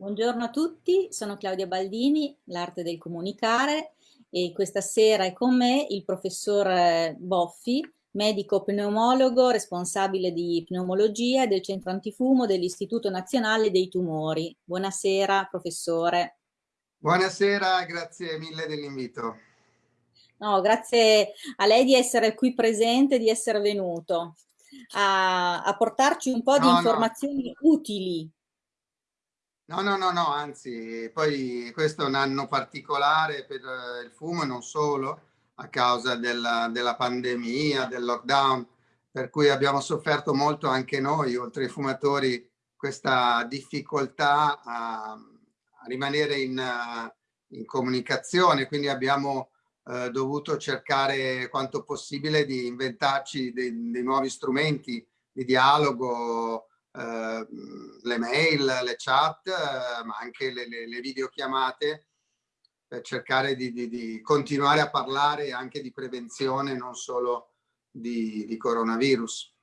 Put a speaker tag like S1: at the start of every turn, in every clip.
S1: Buongiorno a tutti, sono Claudia Baldini, l'arte del comunicare e questa sera è con me il professor eh, Boffi, medico pneumologo, responsabile di pneumologia del centro antifumo dell'Istituto Nazionale dei Tumori. Buonasera professore.
S2: Buonasera, grazie mille dell'invito.
S1: No, grazie a lei di essere qui presente, di essere venuto a, a portarci un po' no, di informazioni no. utili
S2: No, no, no, no, anzi, poi questo è un anno particolare per eh, il fumo e non solo, a causa della, della, pandemia, del lockdown, per cui abbiamo sofferto molto anche noi, oltre ai fumatori, questa difficoltà a, a rimanere in, in, comunicazione, quindi abbiamo eh, dovuto cercare quanto possibile di inventarci dei, dei nuovi strumenti di dialogo, eh, le mail, le chat, eh, ma anche le, le, le, videochiamate per cercare di, di, di, continuare a parlare anche di prevenzione, non solo di, di coronavirus.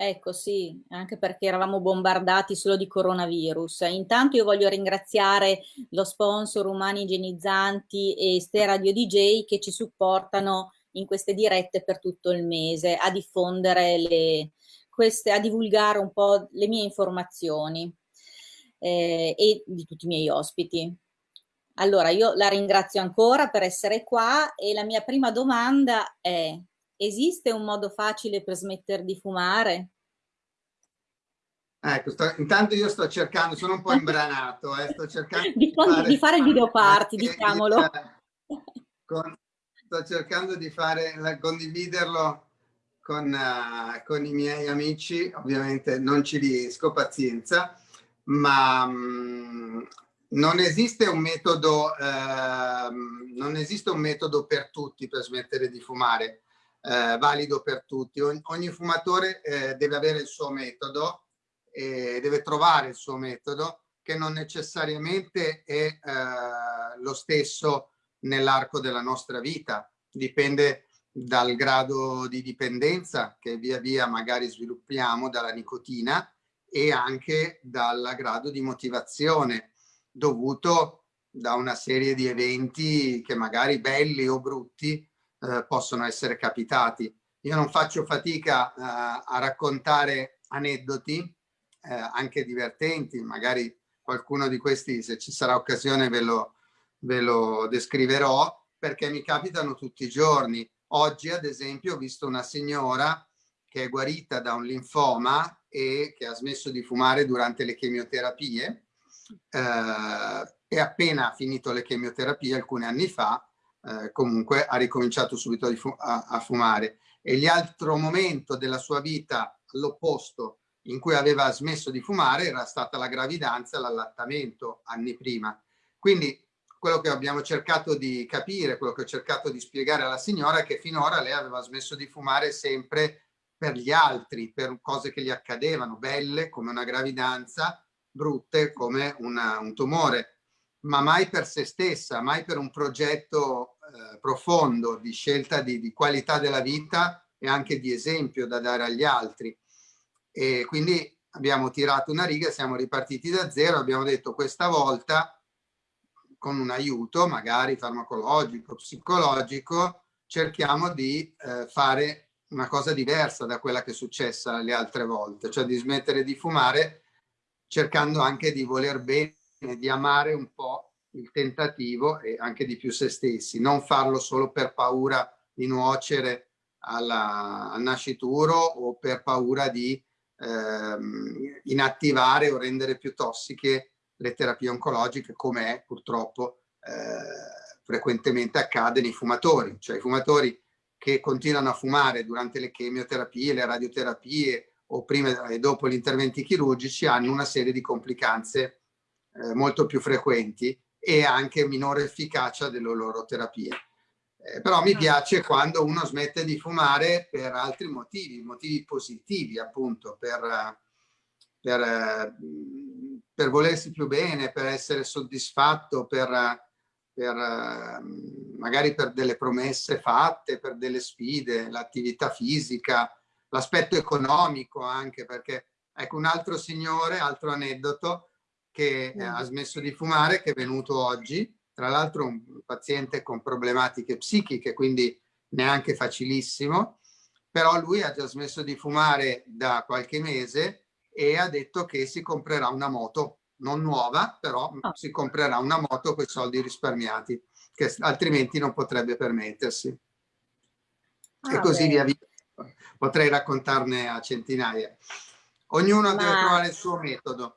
S1: Ecco sì, anche perché eravamo bombardati solo di coronavirus. Intanto io voglio ringraziare lo sponsor Umani Igienizzanti e Ste Radio DJ che ci supportano in queste dirette per tutto il mese a diffondere le, queste, a divulgare un po' le mie informazioni eh, e di tutti i miei ospiti. Allora, io la ringrazio ancora per essere qua e la mia prima domanda è, esiste un modo facile per smettere di fumare?
S2: Ecco, sto, intanto io sto cercando, sono un po' imbranato, eh, sto cercando
S1: di, di, fare, di fare il video party, diciamolo.
S2: Con, sto cercando di fare, condividerlo con, uh, con, i miei amici, ovviamente non ci riesco, pazienza, ma um, non esiste un metodo, uh, non esiste un metodo per tutti per smettere di fumare, uh, valido per tutti. Ogni, ogni fumatore eh, deve avere il suo metodo e deve trovare il suo metodo che non necessariamente è eh, lo stesso nell'arco della nostra vita, dipende dal grado di dipendenza che via via magari sviluppiamo dalla nicotina e anche dal grado di motivazione dovuto da una serie di eventi che magari belli o brutti eh, possono essere capitati. Io non faccio fatica eh, a raccontare aneddoti, eh, anche divertenti, magari qualcuno di questi, se ci sarà occasione, ve lo, ve lo descriverò, perché mi capitano tutti i giorni Oggi, ad esempio, ho visto una signora che è guarita da un linfoma e che ha smesso di fumare durante le chemioterapie eh, e appena finito le chemioterapie alcuni anni fa eh, comunque ha ricominciato subito a, a, fumare. E l'altro momento della sua vita all'opposto in cui aveva smesso di fumare era stata la gravidanza l'allattamento anni prima. Quindi quello che abbiamo cercato di capire, quello che ho cercato di spiegare alla signora è che finora lei aveva smesso di fumare sempre per gli altri, per cose che gli accadevano, belle come una gravidanza, brutte come una, un tumore, ma mai per se stessa, mai per un progetto eh, profondo di scelta di, di qualità della vita e anche di esempio da dare agli altri. E quindi abbiamo tirato una riga, siamo ripartiti da zero, abbiamo detto questa volta con un aiuto magari farmacologico, psicologico, cerchiamo di eh, fare una cosa diversa da quella che è successa le altre volte, cioè di smettere di fumare cercando anche di voler bene, di amare un po' il tentativo e anche di più se stessi, non farlo solo per paura di nuocere alla, al nascituro o per paura di ehm, inattivare o rendere più tossiche le terapie oncologiche come purtroppo eh, frequentemente accade nei fumatori, cioè i fumatori che continuano a fumare durante le chemioterapie, le radioterapie o prima e dopo gli interventi chirurgici hanno una serie di complicanze eh, molto più frequenti e anche minore efficacia delle loro terapie. Eh, però mi piace quando uno smette di fumare per altri motivi, motivi positivi appunto, per, per per volersi più bene, per essere soddisfatto, per, per, magari per delle promesse fatte, per delle sfide, l'attività fisica, l'aspetto economico anche, perché ecco un altro signore, altro aneddoto, che eh, ha smesso di fumare, che è venuto oggi, tra l'altro un paziente con problematiche psichiche, quindi neanche facilissimo, però lui ha già smesso di fumare da qualche mese e ha detto che si comprerà una moto, non nuova, però oh. si comprerà una moto con i soldi risparmiati, che altrimenti non potrebbe permettersi. Ah, e così beh. via via. Potrei raccontarne a centinaia. Ognuno Ma... deve trovare il suo metodo.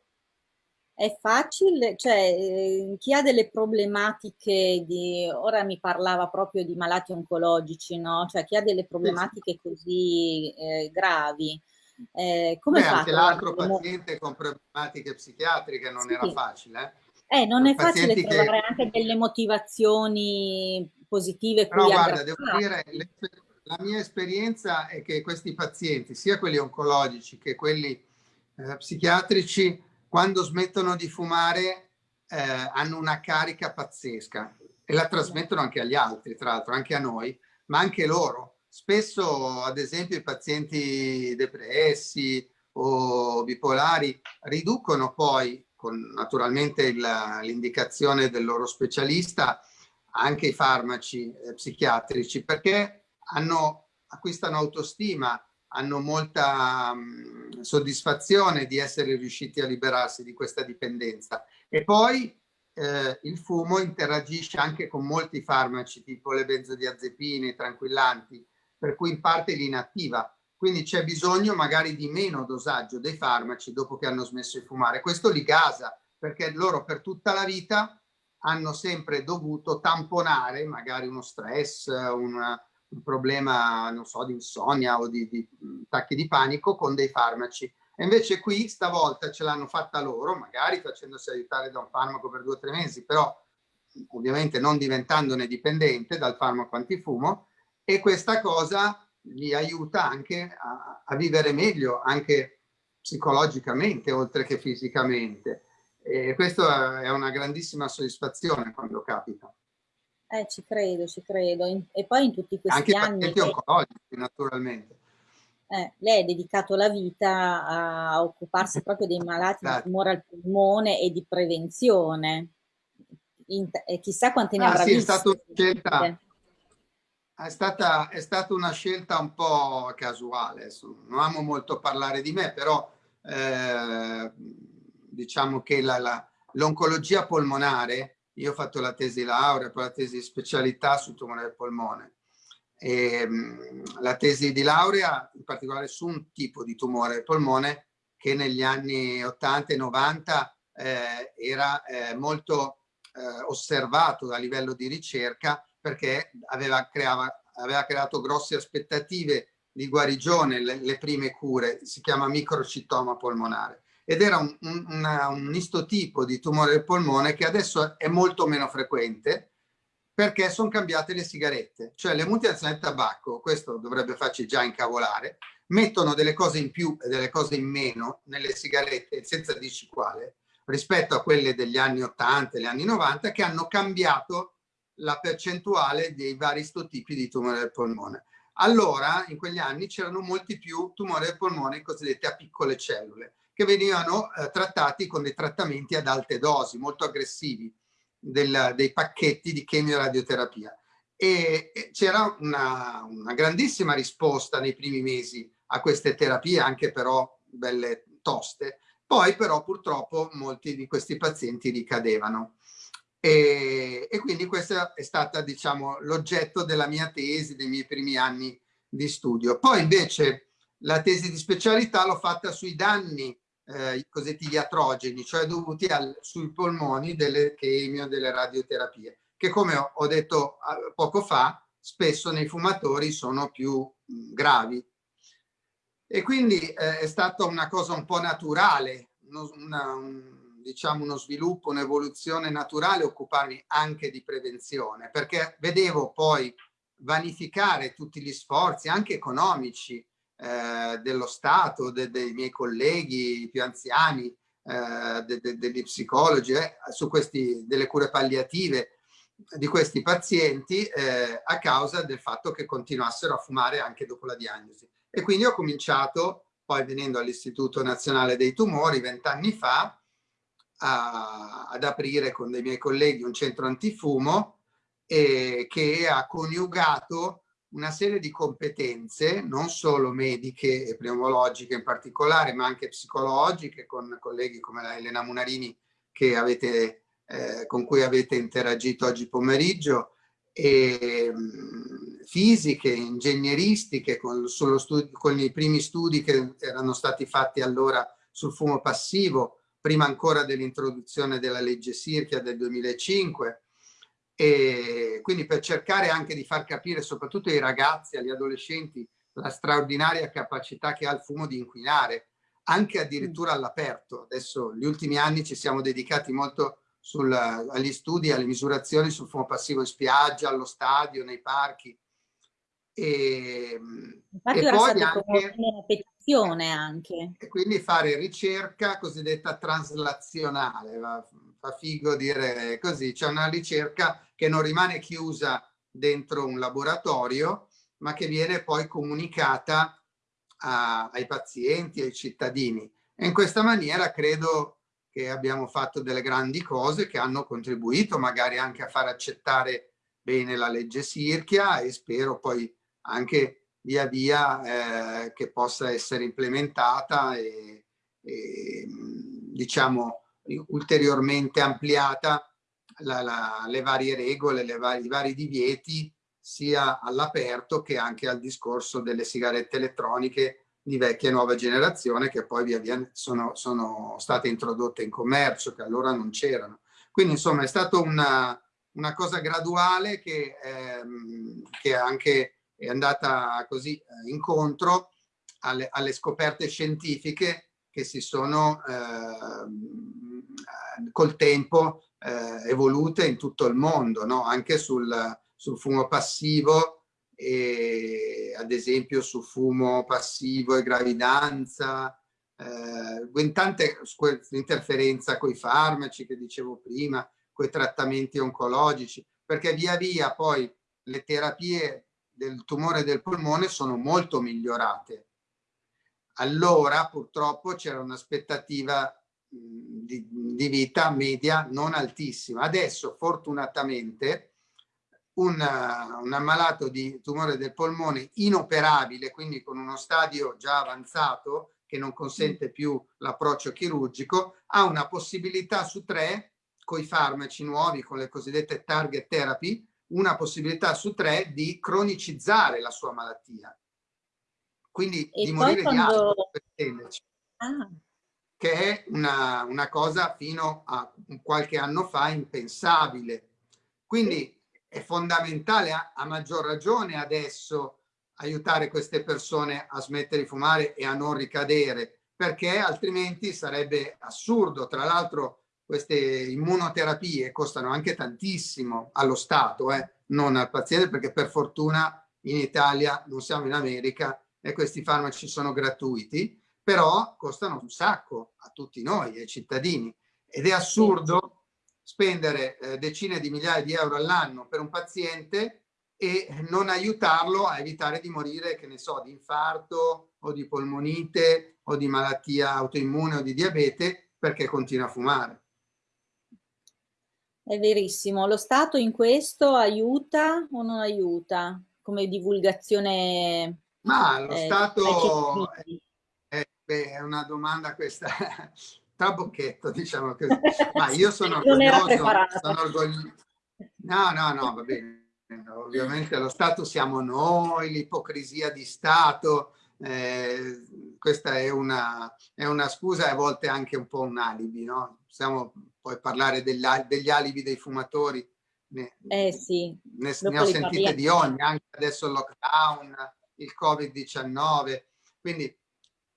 S1: È facile, cioè eh, chi ha delle problematiche di, ora mi parlava proprio di malati oncologici, no? Cioè chi ha delle problematiche così eh, gravi,
S2: eh, come Beh? Anche l'altro paziente con problematiche psichiatriche non sì. era facile.
S1: Eh, eh non è facile che... trovare anche delle motivazioni positive.
S2: Però guarda, devo dire, la mia esperienza è che questi pazienti, sia quelli oncologici che quelli eh, psichiatrici, quando smettono di fumare eh, hanno una carica pazzesca e la trasmettono anche agli altri, tra l'altro anche a noi, ma anche loro. Spesso, ad esempio, i pazienti depressi o bipolari riducono poi, con naturalmente l'indicazione del loro specialista, anche i farmaci eh, psichiatrici, perché hanno, acquistano autostima, hanno molta mh, soddisfazione di essere riusciti a liberarsi di questa dipendenza. E poi eh, il fumo interagisce anche con molti farmaci, tipo le benzodiazepine, i tranquillanti, per cui in parte li inattiva. Quindi c'è bisogno magari di meno dosaggio dei farmaci dopo che hanno smesso di fumare. Questo li gasa, perché loro per tutta la vita hanno sempre dovuto tamponare magari uno stress, una, un problema, non so, di insonnia o di, di attacchi di panico con dei farmaci. E invece qui stavolta ce l'hanno fatta loro, magari facendosi aiutare da un farmaco per due o tre mesi, però ovviamente non diventandone dipendente dal farmaco antifumo e questa cosa li aiuta anche a, a vivere meglio, anche psicologicamente oltre che fisicamente. E questa è una grandissima soddisfazione quando capita.
S1: Eh, ci credo, ci credo. E poi in tutti questi
S2: Anche
S1: anni...
S2: Anche oncologici, naturalmente.
S1: Eh, lei ha dedicato la vita a occuparsi proprio dei malati di tumore al polmone e di prevenzione. In, e chissà quante ne ah, avrà
S2: sì,
S1: viste.
S2: È, stato scelta, è, stata, è stata una scelta un po' casuale. Non amo molto parlare di me, però eh, diciamo che l'oncologia polmonare io ho fatto la tesi laurea, poi la tesi di specialità sul tumore del polmone. E, mh, la tesi di laurea, in particolare su un tipo di tumore del polmone che negli anni 80 e 90 eh, era eh, molto eh, osservato a livello di ricerca perché aveva, creava, aveva creato grosse aspettative di guarigione, le, le prime cure, si chiama microcitoma polmonare. Ed era un, un, una, un istotipo di tumore del polmone che adesso è molto meno frequente perché sono cambiate le sigarette, cioè le multinazionali del tabacco, questo dovrebbe farci già incavolare, mettono delle cose in più e delle cose in meno nelle sigarette, senza dirci quale, rispetto a quelle degli anni 80 e gli anni 90, che hanno cambiato la percentuale dei vari istotipi di tumore del polmone. Allora, in quegli anni c'erano molti più tumori del polmone cosiddetti a piccole cellule che venivano eh, trattati con dei trattamenti ad alte dosi, molto aggressivi, del, dei pacchetti di chemioradioterapia. E, e c'era una, una grandissima risposta nei primi mesi a queste terapie, anche però belle toste. Poi però purtroppo molti di questi pazienti ricadevano. E, e quindi questo è stato diciamo l'oggetto della mia tesi, dei miei primi anni di studio. Poi invece la tesi di specialità l'ho fatta sui danni eh, cosiddetti iatrogeni, cioè dovuti al, sui polmoni delle chemio, delle radioterapie, che come ho, detto uh, poco fa, spesso nei fumatori sono più mh, gravi. E quindi eh, è stata una cosa un po' naturale, una, un, diciamo uno sviluppo, un'evoluzione naturale occuparmi anche di prevenzione, perché vedevo poi vanificare tutti gli sforzi, anche economici, eh, dello Stato, de, dei miei colleghi più anziani, eh, de, de, degli psicologi, eh, su questi, delle cure palliative di questi pazienti eh, a causa del fatto che continuassero a fumare anche dopo la diagnosi. E quindi ho cominciato, poi venendo all'Istituto Nazionale dei Tumori vent'anni fa, a, ad aprire con dei miei colleghi un centro antifumo eh, che ha coniugato una serie di competenze, non solo mediche e pneumologiche in particolare, ma anche psicologiche, con colleghi come la Elena Munarini che avete, eh, con cui avete interagito oggi pomeriggio, e, mh, fisiche, ingegneristiche, con, con i primi studi che erano stati fatti allora sul fumo passivo, prima ancora dell'introduzione della legge Sirchia del 2005, e quindi per cercare anche di far capire soprattutto ai ragazzi, agli adolescenti, la straordinaria capacità che ha il fumo di inquinare, anche addirittura all'aperto. Adesso, negli ultimi anni ci siamo dedicati molto sul, agli studi, alle misurazioni sul fumo passivo in spiaggia, allo stadio, nei parchi.
S1: E, Infatti e poi anche, petizione anche.
S2: E quindi fare ricerca cosiddetta traslazionale, fa figo dire così, c'è una ricerca che non rimane chiusa dentro un laboratorio, ma che viene poi comunicata a, ai pazienti, ai cittadini. E in questa maniera credo che abbiamo fatto delle grandi cose che hanno contribuito magari anche a far accettare bene la legge Sirchia e spero poi anche via via eh, che possa essere implementata e, e diciamo ulteriormente ampliata la, la, le varie regole, le vari, i vari divieti sia all'aperto che anche al discorso delle sigarette elettroniche di vecchia e nuova generazione che poi via via sono, sono state introdotte in commercio, che allora non c'erano. Quindi insomma è stata una, una cosa graduale che, ehm, che anche è andata così eh, incontro alle, alle, scoperte scientifiche che si sono eh, col tempo eh, evolute in tutto il mondo, no? anche sul, sul fumo passivo e ad esempio su fumo passivo e gravidanza, eh, tante interferenza con i farmaci che dicevo prima, con i trattamenti oncologici, perché via via poi le terapie del tumore del polmone sono molto migliorate. Allora purtroppo c'era un'aspettativa di, di vita media non altissima. Adesso fortunatamente un, un ammalato di tumore del polmone inoperabile, quindi con uno stadio già avanzato che non consente più l'approccio chirurgico, ha una possibilità su tre, con i farmaci nuovi, con le cosiddette target therapy, una possibilità su tre di cronicizzare la sua malattia. Quindi e di morire quando... di altro, per intenderci. Ah. Che è una, una cosa fino a qualche anno fa impensabile. Quindi è fondamentale a, a maggior ragione adesso aiutare queste persone a smettere di fumare e a non ricadere, perché altrimenti sarebbe assurdo. Tra l'altro queste immunoterapie costano anche tantissimo allo Stato, eh, non al paziente, perché per fortuna in Italia non siamo in America e questi farmaci sono gratuiti, però costano un sacco a tutti noi, ai cittadini. Ed è assurdo spendere eh, decine di migliaia di euro all'anno per un paziente e non aiutarlo a evitare di morire, che ne so, di infarto o di polmonite o di malattia autoimmune o di diabete perché continua a fumare.
S1: È verissimo. Lo Stato in questo aiuta o non aiuta come divulgazione?
S2: Ma lo eh, Stato è, è, una domanda questa trabocchetto, diciamo così. Ma io sono orgoglioso, sono orgoglioso. No, no, no, va bene. Ovviamente lo Stato siamo noi, l'ipocrisia di Stato, eh, questa è una, è una, scusa e a volte anche un po' un alibi, no? Possiamo poi parlare degli, alibi dei fumatori,
S1: ne, eh sì,
S2: ne, ne ho sentite parliamo. di ogni, anche adesso il lockdown, il Covid-19, quindi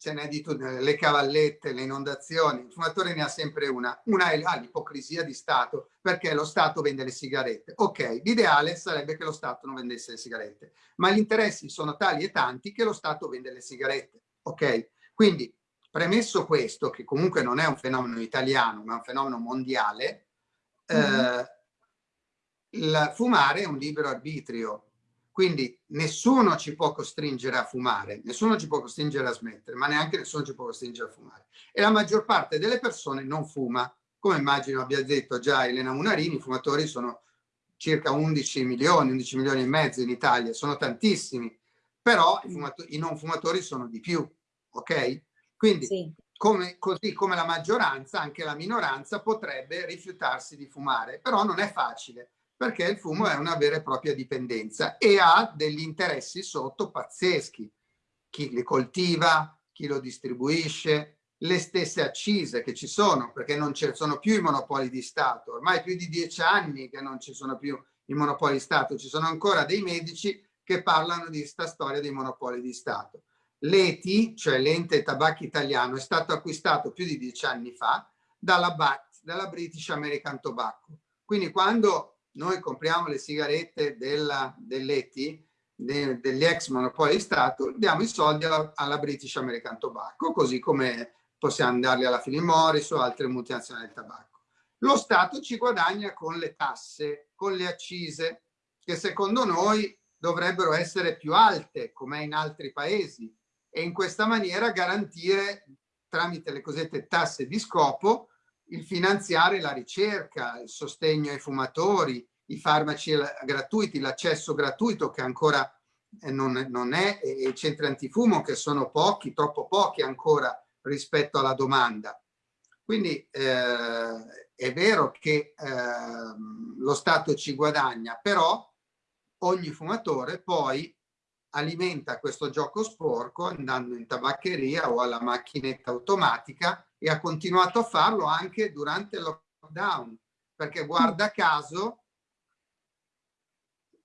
S2: ce n'è di tutte, le cavallette, le inondazioni, il fumatore ne ha sempre una, una è ah, l'ipocrisia di Stato, perché lo Stato vende le sigarette. Ok, l'ideale sarebbe che lo Stato non vendesse le sigarette, ma gli interessi sono tali e tanti che lo Stato vende le sigarette. Ok, quindi premesso questo, che comunque non è un fenomeno italiano, ma è un fenomeno mondiale, mm -hmm. eh, il fumare è un libero arbitrio, quindi nessuno ci può costringere a fumare, nessuno ci può costringere a smettere, ma neanche nessuno ci può costringere a fumare. E la maggior parte delle persone non fuma, come immagino abbia detto già Elena Munarini, i fumatori sono circa 11 milioni, 11 milioni e mezzo in Italia, sono tantissimi, però i, i non fumatori sono di più, ok? Quindi sì. come, così come la maggioranza, anche la minoranza potrebbe rifiutarsi di fumare, però non è facile perché il fumo è una vera e propria dipendenza e ha degli interessi sotto pazzeschi. Chi li coltiva, chi lo distribuisce, le stesse accise che ci sono, perché non ci sono più i monopoli di Stato. Ormai più di dieci anni che non ci sono più i monopoli di Stato, ci sono ancora dei medici che parlano di questa storia dei monopoli di Stato. L'ETI, cioè l'ente tabacchi italiano, è stato acquistato più di dieci anni fa dalla BAT, dalla British American Tobacco. Quindi quando noi compriamo le sigarette dell'ETI, de, degli ex monopoli di Stato, diamo i soldi alla, alla British American Tobacco, così come possiamo darli alla Philip Morris o altre multinazionali del tabacco. Lo Stato ci guadagna con le tasse, con le accise, che secondo noi dovrebbero essere più alte, come in altri paesi, e in questa maniera garantire, tramite le cosiddette tasse di scopo, il finanziare la ricerca, il sostegno ai fumatori, i farmaci gratuiti, l'accesso gratuito che ancora eh, non, non è, e i centri antifumo che sono pochi, troppo pochi ancora rispetto alla domanda. Quindi eh, è vero che eh, lo Stato ci guadagna, però ogni fumatore poi alimenta questo gioco sporco andando in tabaccheria o alla macchinetta automatica e ha continuato a farlo anche durante il lockdown, perché guarda caso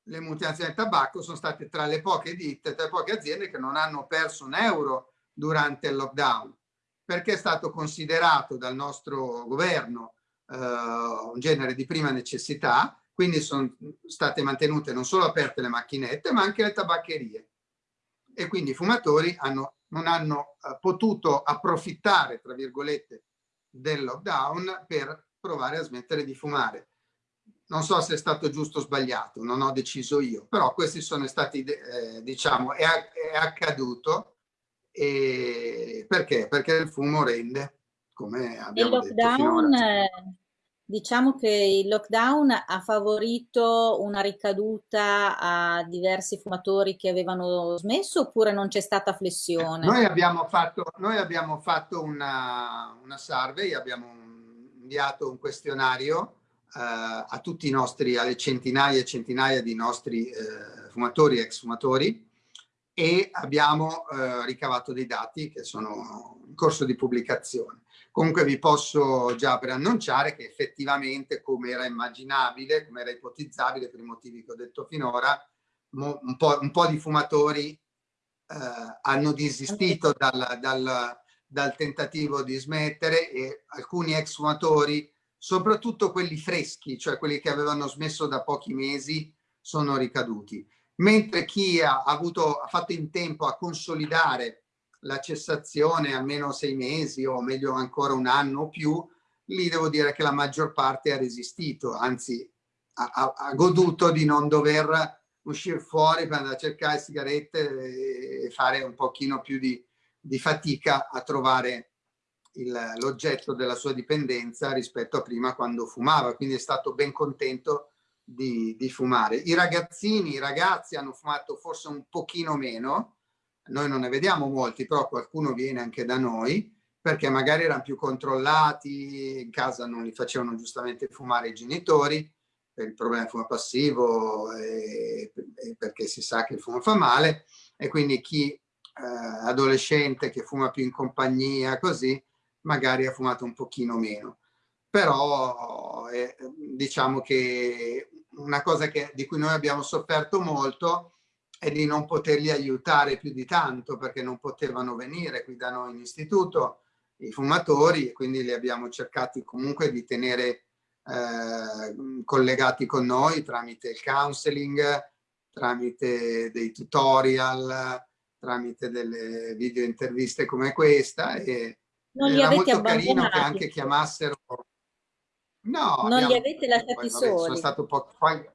S2: le multinazionali del tabacco sono state tra le poche ditte, tra le poche aziende che non hanno perso un euro durante il lockdown perché è stato considerato dal nostro governo eh, un genere di prima necessità, quindi sono state mantenute non solo aperte le macchinette, ma anche le tabaccherie. E quindi i fumatori hanno, non hanno eh, potuto approfittare, tra virgolette, del lockdown per provare a smettere di fumare. Non so se è stato giusto o sbagliato, non ho deciso io, però questi sono stati, eh, diciamo, è, è accaduto e perché? Perché il fumo rende, come abbiamo il lockdown, detto
S1: Diciamo che il lockdown ha favorito una ricaduta a diversi fumatori che avevano smesso oppure non c'è stata flessione?
S2: Noi abbiamo fatto, noi abbiamo fatto una, una survey, abbiamo inviato un questionario eh, a tutti i nostri, alle centinaia e centinaia di nostri eh, fumatori e ex fumatori e abbiamo eh, ricavato dei dati che sono in corso di pubblicazione. Comunque vi posso già preannunciare che effettivamente, come era immaginabile, come era ipotizzabile per i motivi che ho detto finora, un po', un po di fumatori eh, hanno desistito dal, dal, dal tentativo di smettere e alcuni ex fumatori, soprattutto quelli freschi, cioè quelli che avevano smesso da pochi mesi, sono ricaduti mentre chi ha, avuto, ha fatto in tempo a consolidare la cessazione almeno sei mesi o meglio ancora un anno o più, lì devo dire che la maggior parte ha resistito, anzi ha, ha, ha goduto di non dover uscire fuori per andare a cercare sigarette e fare un pochino più di, di fatica a trovare l'oggetto della sua dipendenza rispetto a prima quando fumava, quindi è stato ben contento di, di, fumare. I ragazzini, i ragazzi hanno fumato forse un pochino meno, noi non ne vediamo molti, però qualcuno viene anche da noi, perché magari erano più controllati, in casa non li facevano giustamente fumare i genitori, per il problema del fumo passivo e, e perché si sa che il fumo fa male, e quindi chi eh, adolescente che fuma più in compagnia, così, magari ha fumato un pochino meno. Però eh, diciamo che una cosa che, di cui noi abbiamo sofferto molto è di non poterli aiutare più di tanto perché non potevano venire qui da noi in istituto i fumatori e quindi li abbiamo cercati comunque di tenere eh, collegati con noi tramite il counseling, tramite dei tutorial, tramite delle video interviste come questa e non era molto carino che anche chiamassero
S1: No, non li avete lasciati poi, vabbè, soli.
S2: Sono, poco, poi,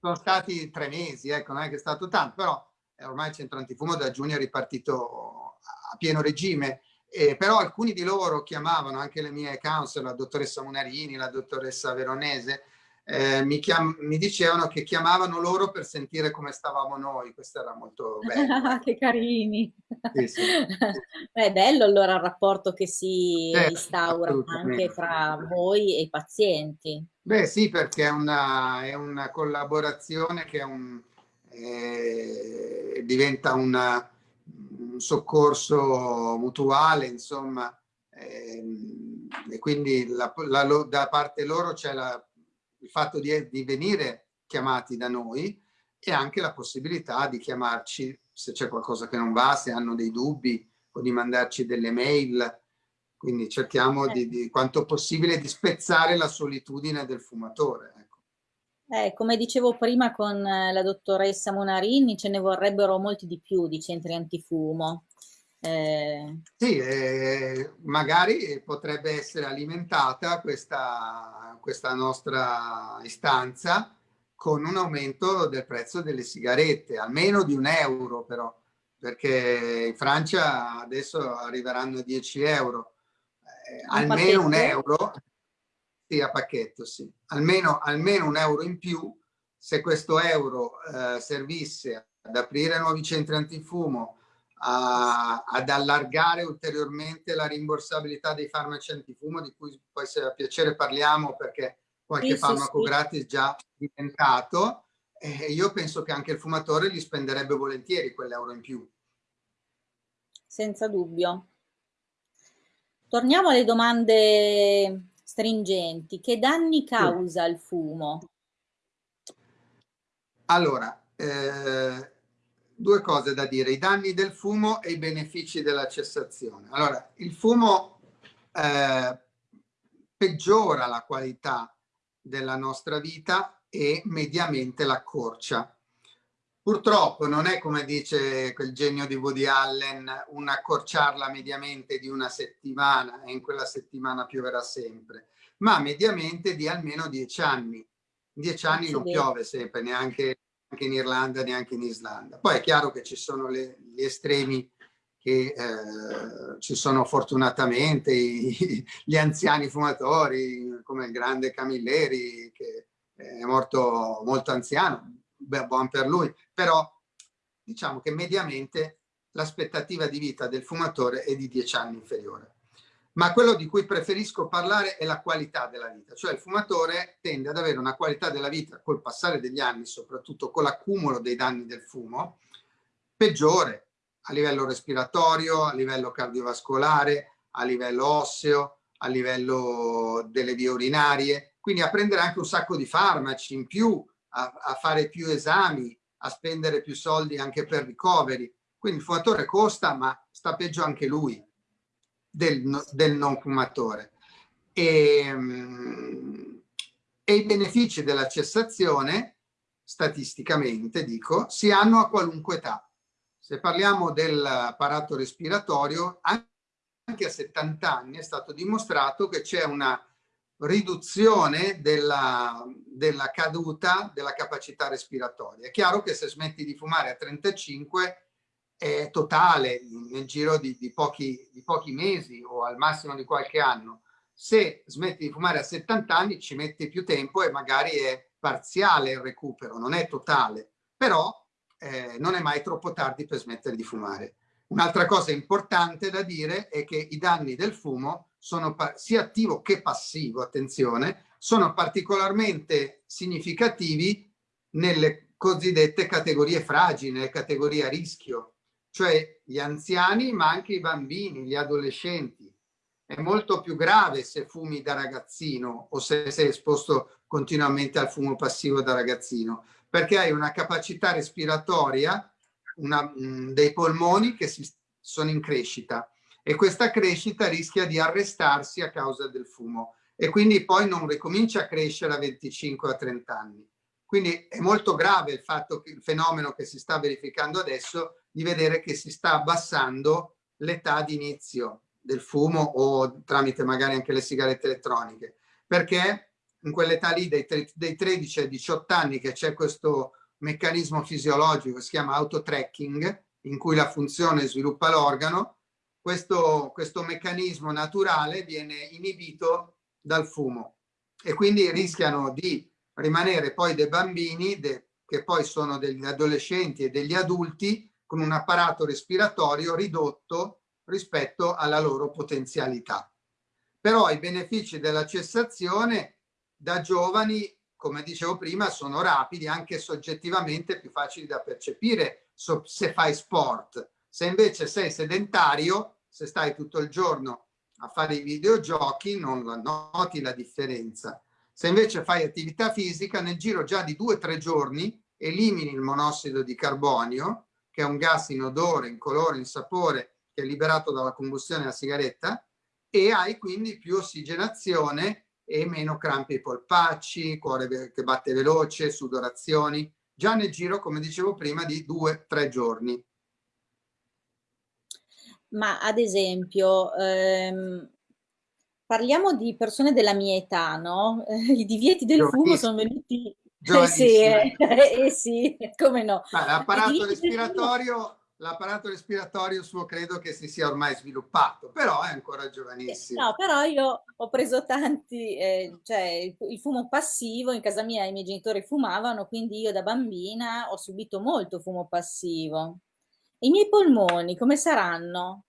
S2: sono stati tre mesi, ecco, non è che è stato tanto, però eh, ormai il centro antifumo da giugno è ripartito a pieno regime Eh, però alcuni di loro chiamavano anche le mie counsel, la dottoressa Munarini, la dottoressa Veronese, eh, mi, chiam- mi, dicevano che chiamavano loro per sentire come stavamo noi, questo era molto bello.
S1: che carini! Sì, sì. è bello allora il rapporto che si eh, instaura anche tra voi e i pazienti.
S2: Beh sì, perché è una, è una collaborazione che un, eh, diventa una, un soccorso mutuale, insomma, ehm, e quindi la, la, da parte loro c'è la il fatto di, di venire chiamati da noi e anche la possibilità di chiamarci se c'è qualcosa che non va, se hanno dei dubbi o di mandarci delle mail. Quindi cerchiamo di, di quanto possibile di spezzare la solitudine del fumatore. Ecco.
S1: Eh, come dicevo prima con eh, la dottoressa Monarini, ce ne vorrebbero molti di più di centri antifumo.
S2: Eh... Sì, eh, magari potrebbe essere alimentata questa, questa nostra istanza con un aumento del prezzo delle sigarette, almeno di un euro però, perché in Francia adesso arriveranno a 10 euro, eh, almeno pacchetto? un euro, sì a pacchetto sì, almeno, almeno un euro in più, se questo euro eh, servisse ad aprire nuovi centri antifumo, a, ad allargare ulteriormente la rimborsabilità dei farmaci antifumo, di cui poi se a piacere parliamo perché qualche sì, farmaco sì, gratis già diventato, eh, io penso che anche il fumatore gli spenderebbe volentieri quell'euro in più.
S1: Senza dubbio. Torniamo alle domande stringenti. Che danni causa sì. il fumo?
S2: Allora, eh, due cose da dire, i danni del fumo e i benefici della cessazione. Allora, il fumo eh, peggiora la qualità della nostra vita e mediamente l'accorcia. Purtroppo non è come dice quel genio di Woody Allen, un accorciarla mediamente di una settimana e in quella settimana pioverà sempre, ma mediamente di almeno dieci anni. Dieci anni non piove sempre, neanche neanche in Irlanda, neanche in Islanda. Poi è chiaro che ci sono le, gli estremi che eh, ci sono fortunatamente i, gli anziani fumatori come il grande Camilleri che è morto molto anziano, beh, buon per lui, però diciamo che mediamente l'aspettativa di vita del fumatore è di dieci anni inferiore ma quello di cui preferisco parlare è la qualità della vita, cioè il fumatore tende ad avere una qualità della vita col passare degli anni, soprattutto con l'accumulo dei danni del fumo, peggiore a livello respiratorio, a livello cardiovascolare, a livello osseo, a livello delle vie urinarie, quindi a prendere anche un sacco di farmaci in più, a, a fare più esami, a spendere più soldi anche per ricoveri. Quindi il fumatore costa, ma sta peggio anche lui del, del non fumatore. E, um, e i benefici della cessazione, statisticamente dico, si hanno a qualunque età. Se parliamo dell'apparato respiratorio, anche a 70 anni è stato dimostrato che c'è una riduzione della, della, caduta della capacità respiratoria. È chiaro che se smetti di fumare a 35 è totale nel giro di, di, pochi, di pochi mesi o al massimo di qualche anno. Se smetti di fumare a 70 anni ci metti più tempo e magari è parziale il recupero, non è totale, però eh, non è mai troppo tardi per smettere di fumare. Un'altra cosa importante da dire è che i danni del fumo sono sia attivo che passivo, attenzione, sono particolarmente significativi nelle cosiddette categorie fragili, nelle categorie a rischio, cioè gli anziani ma anche i bambini, gli adolescenti. È molto più grave se fumi da ragazzino o se sei esposto continuamente al fumo passivo da ragazzino, perché hai una capacità respiratoria una, mm, dei polmoni che si, sono in crescita e questa crescita rischia di arrestarsi a causa del fumo e quindi poi non ricomincia a crescere a 25 a 30 anni. Quindi è molto grave il fatto che il fenomeno che si sta verificando adesso di vedere che si sta abbassando l'età di inizio del fumo o tramite magari anche le sigarette elettroniche, perché in quell'età lì dei, dei 13 ai 18 anni che c'è questo meccanismo fisiologico che si chiama autotracking, in cui la funzione sviluppa l'organo, questo, questo meccanismo naturale viene inibito dal fumo. E quindi rischiano di rimanere poi dei bambini de, che poi sono degli adolescenti e degli adulti con un apparato respiratorio ridotto rispetto alla loro potenzialità. Però i benefici della cessazione da giovani, come dicevo prima, sono rapidi, anche soggettivamente più facili da percepire se fai sport. Se invece sei sedentario, se stai tutto il giorno a fare i videogiochi, non noti la differenza. Se invece fai attività fisica, nel giro già di due o tre giorni elimini il monossido di carbonio, che è un gas inodore, incolore, insapore, che è liberato dalla combustione della sigaretta, e hai quindi più ossigenazione e meno crampi ai polpacci, cuore che batte veloce, sudorazioni, già nel giro, come dicevo prima, di due o tre giorni.
S1: Ma ad esempio, ehm, parliamo di persone della mia età, no? I divieti del fumo sono venuti... Eh sì, eh, eh sì, come no.
S2: L'apparato respiratorio l'apparato respiratorio suo credo che si sia ormai sviluppato, però è ancora giovanissimo.
S1: No, però io ho preso tanti, eh, cioè il fumo passivo, in casa mia i miei genitori fumavano, quindi io da bambina ho subito molto fumo passivo. I miei polmoni come saranno?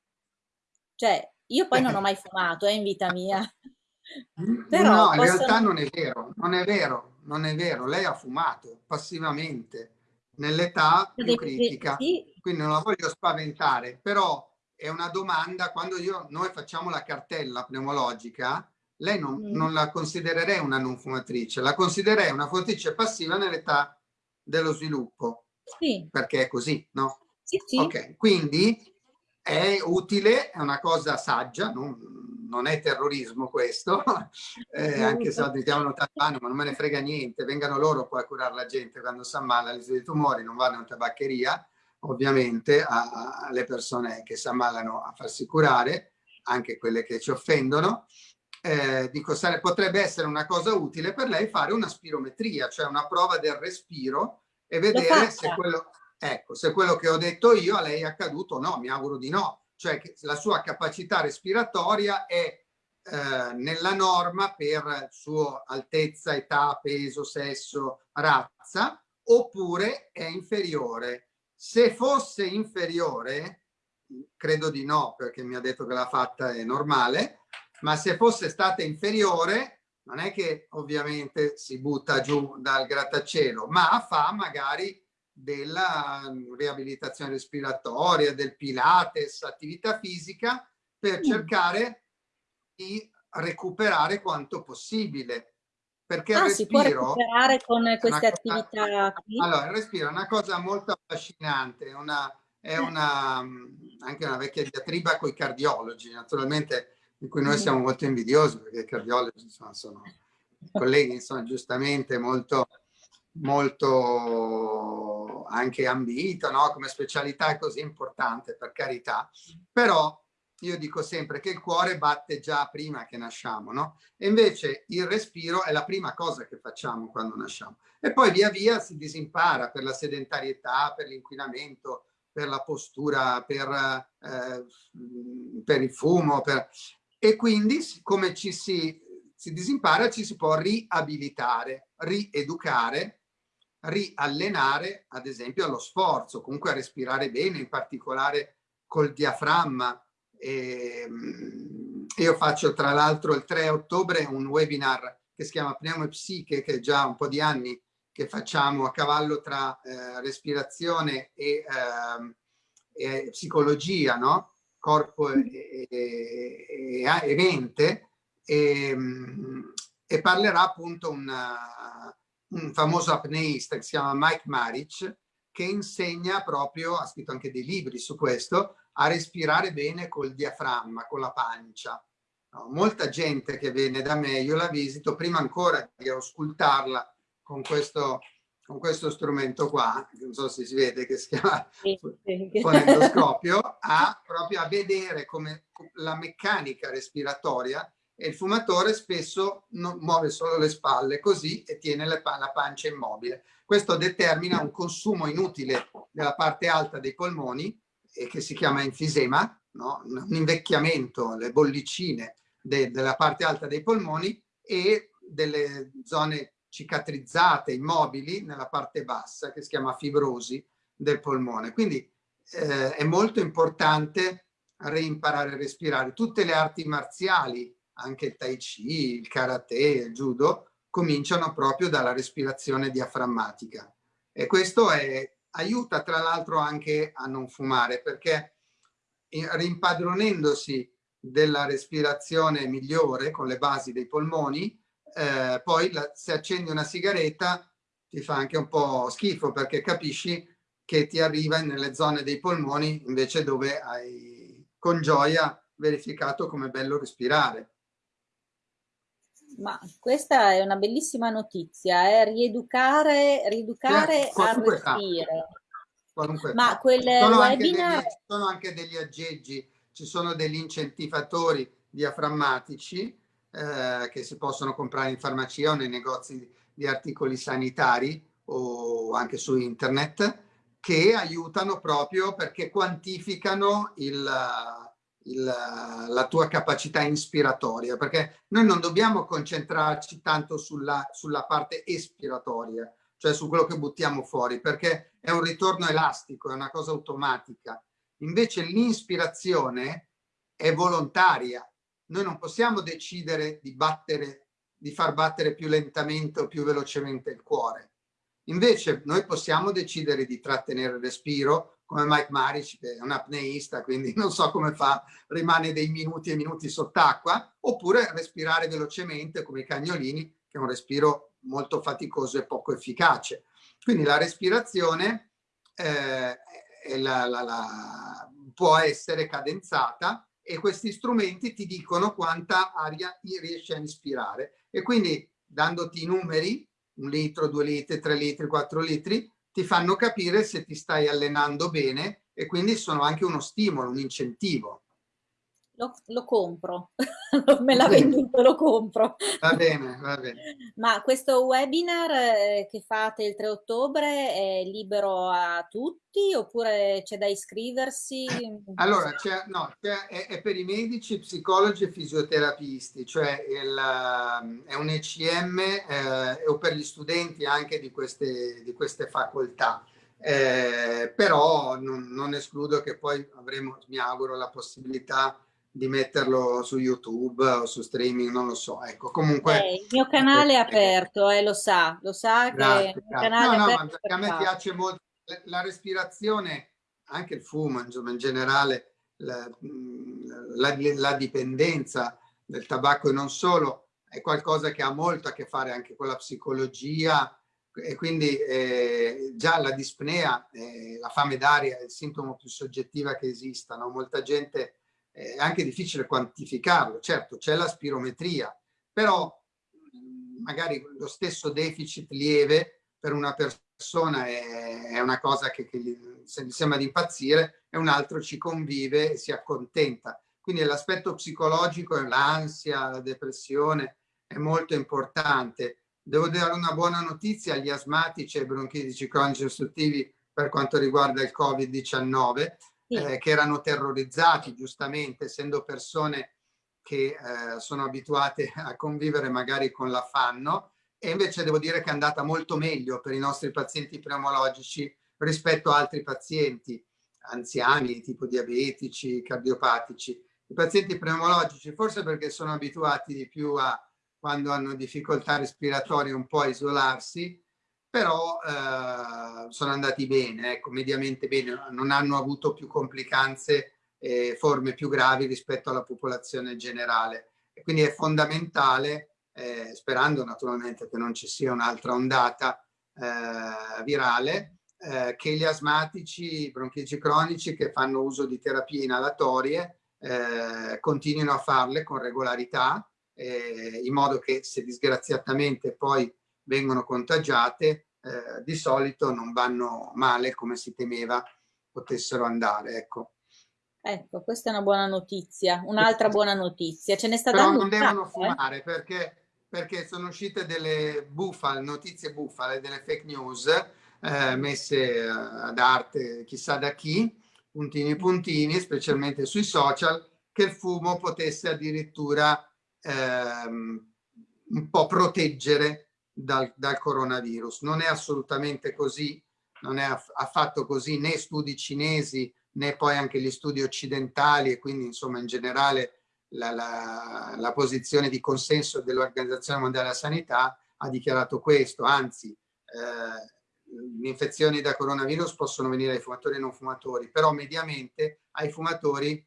S1: Cioè, io poi non ho mai fumato eh, in vita mia.
S2: Però no, in possono... realtà non è vero, non è vero, non è vero. Lei ha fumato passivamente nell'età più critica, quindi non la voglio spaventare, però è una domanda, quando io, noi facciamo la cartella pneumologica, lei non, mm. non la considererei una non fumatrice, la considererei una fumatrice passiva nell'età dello sviluppo, sì. perché è così, no?
S1: Sì, sì.
S2: Ok, quindi è utile, è una cosa saggia, non, non è terrorismo questo, eh, anche se lo chiamano talebano, ma non me ne frega niente, vengano loro poi a curare la gente quando si ammala di tumori, non vanno in tabaccheria, ovviamente alle persone che si ammalano a farsi curare, anche quelle che ci offendono, eh, dico, sare, potrebbe essere una cosa utile per lei fare una spirometria, cioè una prova del respiro e vedere se quello, Ecco, se quello che ho detto io a lei è accaduto no, mi auguro di no. Cioè che la sua capacità respiratoria è eh, nella norma per sua altezza, età, peso, sesso, razza, oppure è inferiore. Se fosse inferiore, credo di no, perché mi ha detto che l'ha fatta è normale, ma se fosse stata inferiore, non è che ovviamente si butta giù dal grattacielo, ma fa magari della mm, riabilitazione respiratoria, del pilates, attività fisica, per mm. cercare di recuperare quanto possibile. Perché ah, il respiro...
S1: Si può recuperare con queste attività?
S2: Allora, il respiro è una cosa molto affascinante, è una, è una, mm, anche una vecchia diatriba con i cardiologi, naturalmente, di cui noi siamo molto invidiosi, perché i cardiologi insomma, sono colleghi, insomma, giustamente molto molto anche ambito, no? come specialità è così importante, per carità, però io dico sempre che il cuore batte già prima che nasciamo, no? E invece il respiro è la prima cosa che facciamo quando nasciamo. E poi via via si disimpara per la sedentarietà, per l'inquinamento, per la postura, per, eh, per il fumo, per... e quindi come ci si, si disimpara ci si può riabilitare, rieducare riallenare ad esempio allo sforzo, comunque a respirare bene, in particolare col diaframma. E, ehm, io faccio tra l'altro il 3 ottobre un webinar che si chiama Pneumopsiche, che è già un po' di anni che facciamo a cavallo tra eh, respirazione e, eh, e, psicologia, no? corpo e, e, e mente, ehm, e, parlerà appunto una, un famoso apneista che si chiama Mike Maric, che insegna proprio, ha scritto anche dei libri su questo, a respirare bene col diaframma, con la pancia. No, molta gente che viene da me, io la visito, prima ancora di auscultarla con questo, con questo strumento qua, non so se si vede che si chiama fonendoscopio, a proprio a vedere come la meccanica respiratoria e il fumatore spesso muove solo le spalle così e tiene la pancia immobile. Questo determina un consumo inutile della parte alta dei polmoni e che si chiama enfisema no? un invecchiamento, le bollicine de, della parte alta dei polmoni e delle zone cicatrizzate, immobili nella parte bassa che si chiama fibrosi del polmone. Quindi eh, è molto importante reimparare a respirare. Tutte le arti marziali, anche il tai chi, il karate, il judo, cominciano proprio dalla respirazione diaframmatica. E questo è, aiuta tra l'altro anche a non fumare perché rimpadronendosi della respirazione migliore con le basi dei polmoni, eh, poi la, se accendi una sigaretta ti fa anche un po' schifo perché capisci che ti arriva nelle zone dei polmoni invece dove hai con gioia verificato come è bello respirare.
S1: Ma questa è una bellissima notizia, eh? rieducare, rieducare a respiro.
S2: Ma quel sono webinar... Anche degli, sono anche degli aggeggi, ci sono degli incentivatori diaframmatici eh, che si possono comprare in farmacia o nei negozi di articoli sanitari o anche su internet che aiutano proprio perché quantificano il, il, la tua capacità ispiratoria, perché noi non dobbiamo concentrarci tanto sulla, sulla parte espiratoria, cioè su quello che buttiamo fuori, perché è un ritorno elastico, è una cosa automatica. Invece l'inspirazione è volontaria. Noi non possiamo decidere di battere, di far battere più lentamente o più velocemente il cuore. Invece noi possiamo decidere di trattenere il respiro, come Mike Maric, che è un apneista, quindi non so come fa, rimane dei minuti e minuti sott'acqua, oppure respirare velocemente come i cagnolini, che è un respiro molto faticoso e poco efficace. Quindi la respirazione eh, la, la, la, può essere cadenzata e questi strumenti ti dicono quanta aria riesci a ispirare. E quindi dandoti i numeri, un litro, due litri, tre litri, quattro litri, ti fanno capire se ti stai allenando bene e quindi sono anche uno stimolo, un incentivo.
S1: Lo, lo compro, me l'ha venduto, lo compro.
S2: Va bene, va bene.
S1: Ma questo webinar eh, che fate il 3 ottobre è libero a tutti oppure c'è da iscriversi?
S2: Allora, no, è, è, per i medici, psicologi e fisioterapisti, cioè il, è un ECM eh, o per gli studenti anche di queste, di queste facoltà. Eh, però non, non escludo che poi avremo, mi auguro, la possibilità di metterlo su YouTube o su streaming, non lo so. Ecco, comunque...
S1: Eh, il mio canale è aperto, eh, lo sa, lo sa grazie, che il canale no,
S2: no, ma a me piace molto la respirazione, anche il fumo, insomma, in generale, la, la, la dipendenza del tabacco e non solo, è qualcosa che ha molto a che fare anche con la psicologia e quindi eh, già la dispnea, eh, la fame d'aria è il sintomo più soggettiva che esista, no? molta gente è anche difficile quantificarlo. Certo, c'è la spirometria, però magari lo stesso deficit lieve per una persona è, una cosa che, che gli, se gli sembra di impazzire e un altro ci convive e si accontenta. Quindi l'aspetto psicologico, l'ansia, la depressione è molto importante. Devo dare una buona notizia agli asmatici e bronchitici cronici ostruttivi per quanto riguarda il Covid-19, eh, che erano terrorizzati giustamente, essendo persone che eh, sono abituate a convivere magari con l'affanno e invece devo dire che è andata molto meglio per i nostri pazienti pneumologici rispetto a altri pazienti anziani, tipo diabetici, cardiopatici. I pazienti pneumologici, forse perché sono abituati di più a quando hanno difficoltà respiratorie un po' a isolarsi, però eh, sono andati bene, ecco, mediamente bene, non hanno avuto più complicanze e forme più gravi rispetto alla popolazione generale. E quindi è fondamentale, eh, sperando naturalmente che non ci sia un'altra ondata eh, virale, eh, che gli asmatici, i bronchici cronici che fanno uso di terapie inalatorie eh, continuino a farle con regolarità, eh, in modo che se disgraziatamente poi vengono contagiate, eh, di solito non vanno male come si temeva potessero andare. Ecco.
S1: Ecco, questa è una buona notizia, un'altra buona notizia. Ce ne sta
S2: Però non devono eh? fumare eh? perché, perché sono uscite delle bufale, notizie bufale, delle fake news eh, messe ad arte chissà da chi, puntini puntini, specialmente sui social, che il fumo potesse addirittura ehm, un po' proteggere dal, dal, coronavirus. Non è assolutamente così, non è affatto così né studi cinesi né poi anche gli studi occidentali e quindi insomma in generale la, la, la posizione di consenso dell'Organizzazione Mondiale della Sanità ha dichiarato questo, anzi eh, le infezioni da coronavirus possono venire ai fumatori e non fumatori, però mediamente ai fumatori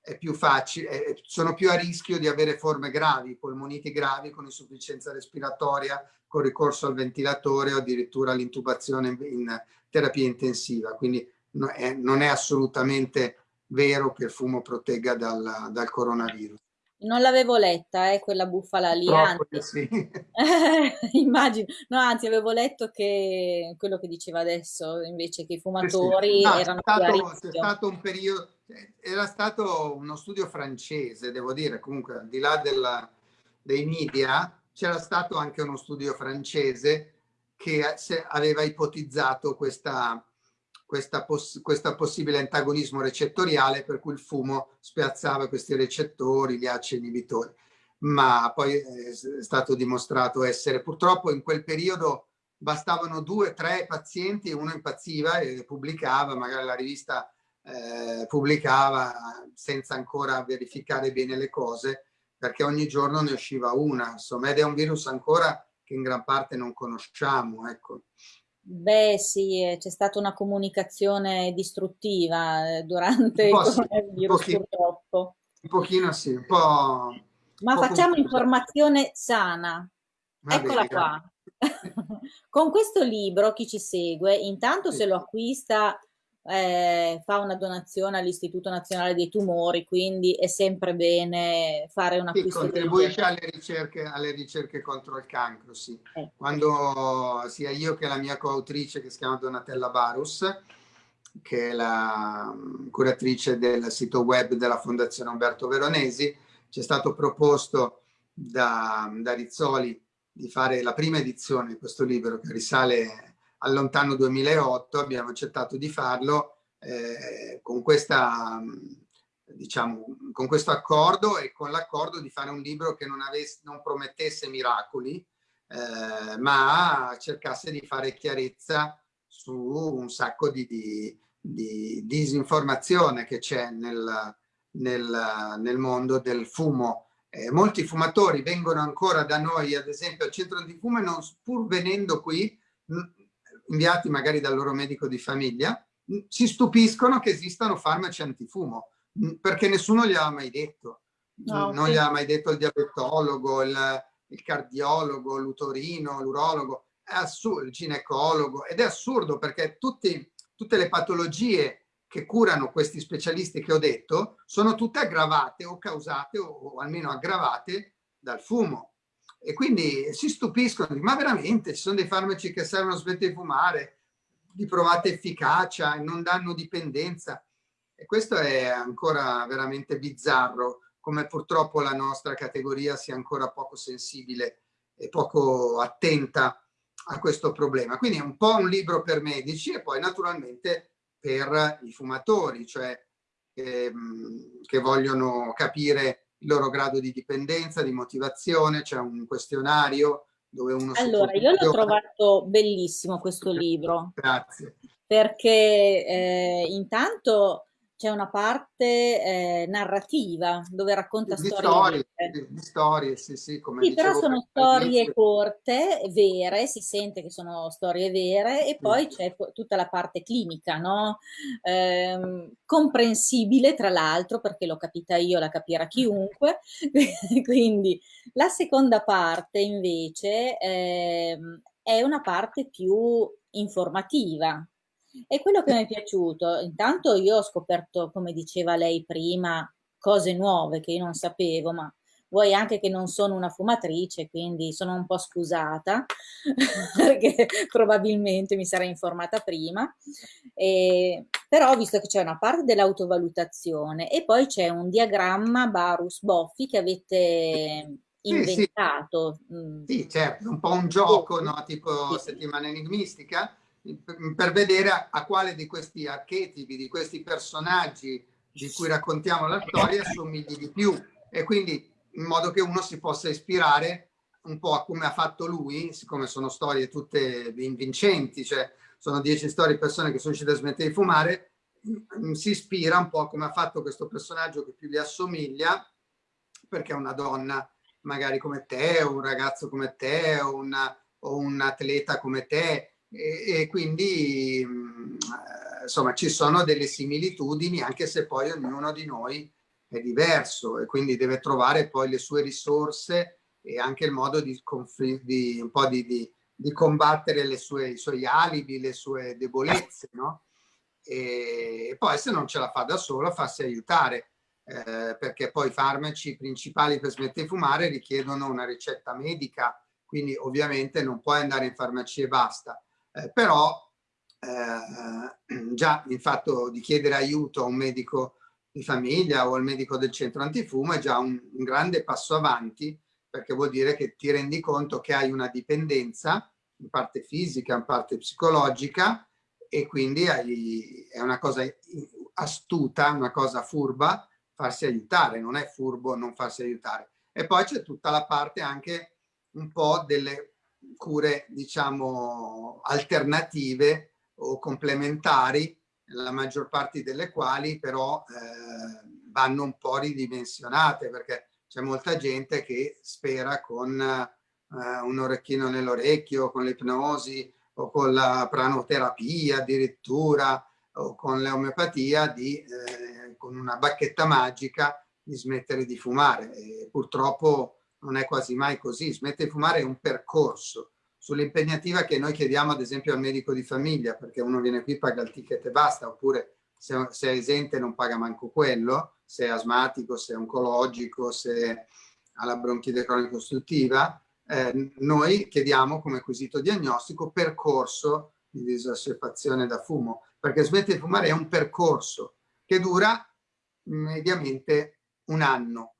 S2: è più facile, sono più a rischio di avere forme gravi, polmoniti gravi con insufficienza respiratoria, con ricorso al ventilatore o addirittura l'intubazione in terapia intensiva. Quindi non è assolutamente vero che il fumo protegga dal, dal coronavirus.
S1: Non l'avevo letta, eh, quella bufala lì. Anzi, sì. immagino. No, anzi, avevo letto che quello che diceva adesso, invece, che i fumatori sì, sì. No, erano
S2: stato, C'è stato un periodo, era stato uno studio francese, devo dire, comunque, al di là della, dei media, c'era stato anche uno studio francese che aveva ipotizzato questa questa, poss questo possibile antagonismo recettoriale per cui il fumo spiazzava questi recettori, gli ACE inibitori. Ma poi è stato dimostrato essere, purtroppo in quel periodo bastavano due, tre pazienti, uno impazziva e pubblicava, magari la rivista eh, pubblicava senza ancora verificare bene le cose, perché ogni giorno ne usciva una, insomma, ed è un virus ancora che in gran parte non conosciamo, ecco.
S1: Beh sì, eh, c'è stata una comunicazione distruttiva eh, durante il coronavirus sì, purtroppo.
S2: Un pochino sì, un po'...
S1: Ma
S2: un
S1: facciamo po informazione sana. Va Eccola bene, qua. Con questo libro chi ci segue, intanto sì. se lo acquista eh, fa una donazione all'Istituto Nazionale dei Tumori, quindi è sempre bene fare un acquisto.
S2: Sì, contribuisce alle ricerche, alle ricerche contro il cancro, sì. Eh. Quando sia io che la mia coautrice, che si chiama Donatella Barus, che è la mm, curatrice del sito web della Fondazione Umberto Veronesi, ci è stato proposto da, da Rizzoli di fare la prima edizione di questo libro che risale al lontano 2008 abbiamo accettato di farlo eh, con, questa, diciamo, con questo accordo e con l'accordo di fare un libro che non, avesse, non promettesse miracoli, eh, ma cercasse di fare chiarezza su un sacco di, di, di disinformazione che c'è nel, nel, nel, mondo del fumo. Eh, molti fumatori vengono ancora da noi, ad esempio al centro di fumo, e non, pur venendo qui, inviati magari dal loro medico di famiglia, si stupiscono che esistano farmaci antifumo, perché nessuno gli ha mai detto. No, non sì. gli ha mai detto il diabetologo, il, il cardiologo, l'utorino, l'urologo, il ginecologo. Ed è assurdo perché tutti, tutte le patologie che curano questi specialisti che ho detto sono tutte aggravate o causate o, o almeno aggravate dal fumo e quindi si stupiscono, ma veramente ci sono dei farmaci che servono a smettere di fumare, di provata efficacia non danno dipendenza. E questo è ancora veramente bizzarro, come purtroppo la nostra categoria sia ancora poco sensibile e poco attenta a questo problema. Quindi è un po' un libro per medici e poi naturalmente per i fumatori, cioè ehm, che vogliono capire il loro grado di dipendenza, di motivazione, c'è un questionario dove uno
S1: Allora, io l'ho trovato bellissimo questo libro.
S2: Grazie.
S1: Perché eh, intanto c'è una parte eh, narrativa dove racconta
S2: di
S1: storie.
S2: Storie, di, storie, sì, sì, come
S1: sì però sono storie corte, vere, si sente che sono storie vere e poi c'è tutta la parte clinica, no? Eh, comprensibile tra l'altro perché l'ho capita io, la capirà chiunque. Quindi la seconda parte invece eh, è una parte più informativa, e quello che mi è piaciuto, intanto io ho scoperto, come diceva lei prima, cose nuove che io non sapevo, ma vuoi anche che non sono una fumatrice, quindi sono un po' scusata, perché probabilmente mi sarei informata prima, e, però ho visto che c'è una parte dell'autovalutazione e poi c'è un diagramma Barus Boffi che avete inventato.
S2: Sì, sì. Mm. sì certo, un po' un gioco, no? tipo settimana enigmistica, per vedere a, a quale di questi archetipi, di questi personaggi di cui raccontiamo la storia somigli di più. E quindi in modo che uno si possa ispirare un po' a come ha fatto lui, siccome sono storie tutte vincenti, cioè sono dieci storie di persone che sono riuscite a smettere di fumare, mm, si ispira un po' a come ha fatto questo personaggio che più gli assomiglia, perché è una donna magari come te, un ragazzo come te, una, o un atleta come te, e, quindi mm, insomma ci sono delle similitudini, anche se poi ognuno di noi è diverso e quindi deve trovare poi le sue risorse e anche il modo di, di un po' di, di, di combattere sue, i suoi alibi, le sue debolezze, no? E poi se non ce la fa da solo, farsi aiutare, eh, perché poi i farmaci principali per smettere di fumare richiedono una ricetta medica, quindi ovviamente non puoi andare in farmacia e basta. Eh, però eh, già il fatto di chiedere aiuto a un medico di famiglia o al medico del centro antifumo è già un, un grande passo avanti perché vuol dire che ti rendi conto che hai una dipendenza in parte fisica, in parte psicologica e quindi hai, è una cosa astuta, una cosa furba farsi aiutare, non è furbo non farsi aiutare. E poi c'è tutta la parte anche un po' delle cure, diciamo, alternative o complementari la maggior parte delle quali però eh, vanno un po' ridimensionate perché c'è molta gente che spera con eh, un orecchino nell'orecchio, con l'ipnosi o con la pranoterapia addirittura o con l'omeopatia di eh, con una bacchetta magica di smettere di fumare. E purtroppo non è quasi mai così, smettere di fumare è un percorso sull'impegnativa che noi chiediamo ad esempio al medico di famiglia, perché uno viene qui, paga il ticket e basta, oppure se, se è esente non paga manco quello, se è asmatico, se è oncologico, se ha la bronchite cronica ostruttiva, eh, noi chiediamo come quesito diagnostico percorso di disassuefazione da fumo, perché smettere di fumare è un percorso che dura mediamente un anno.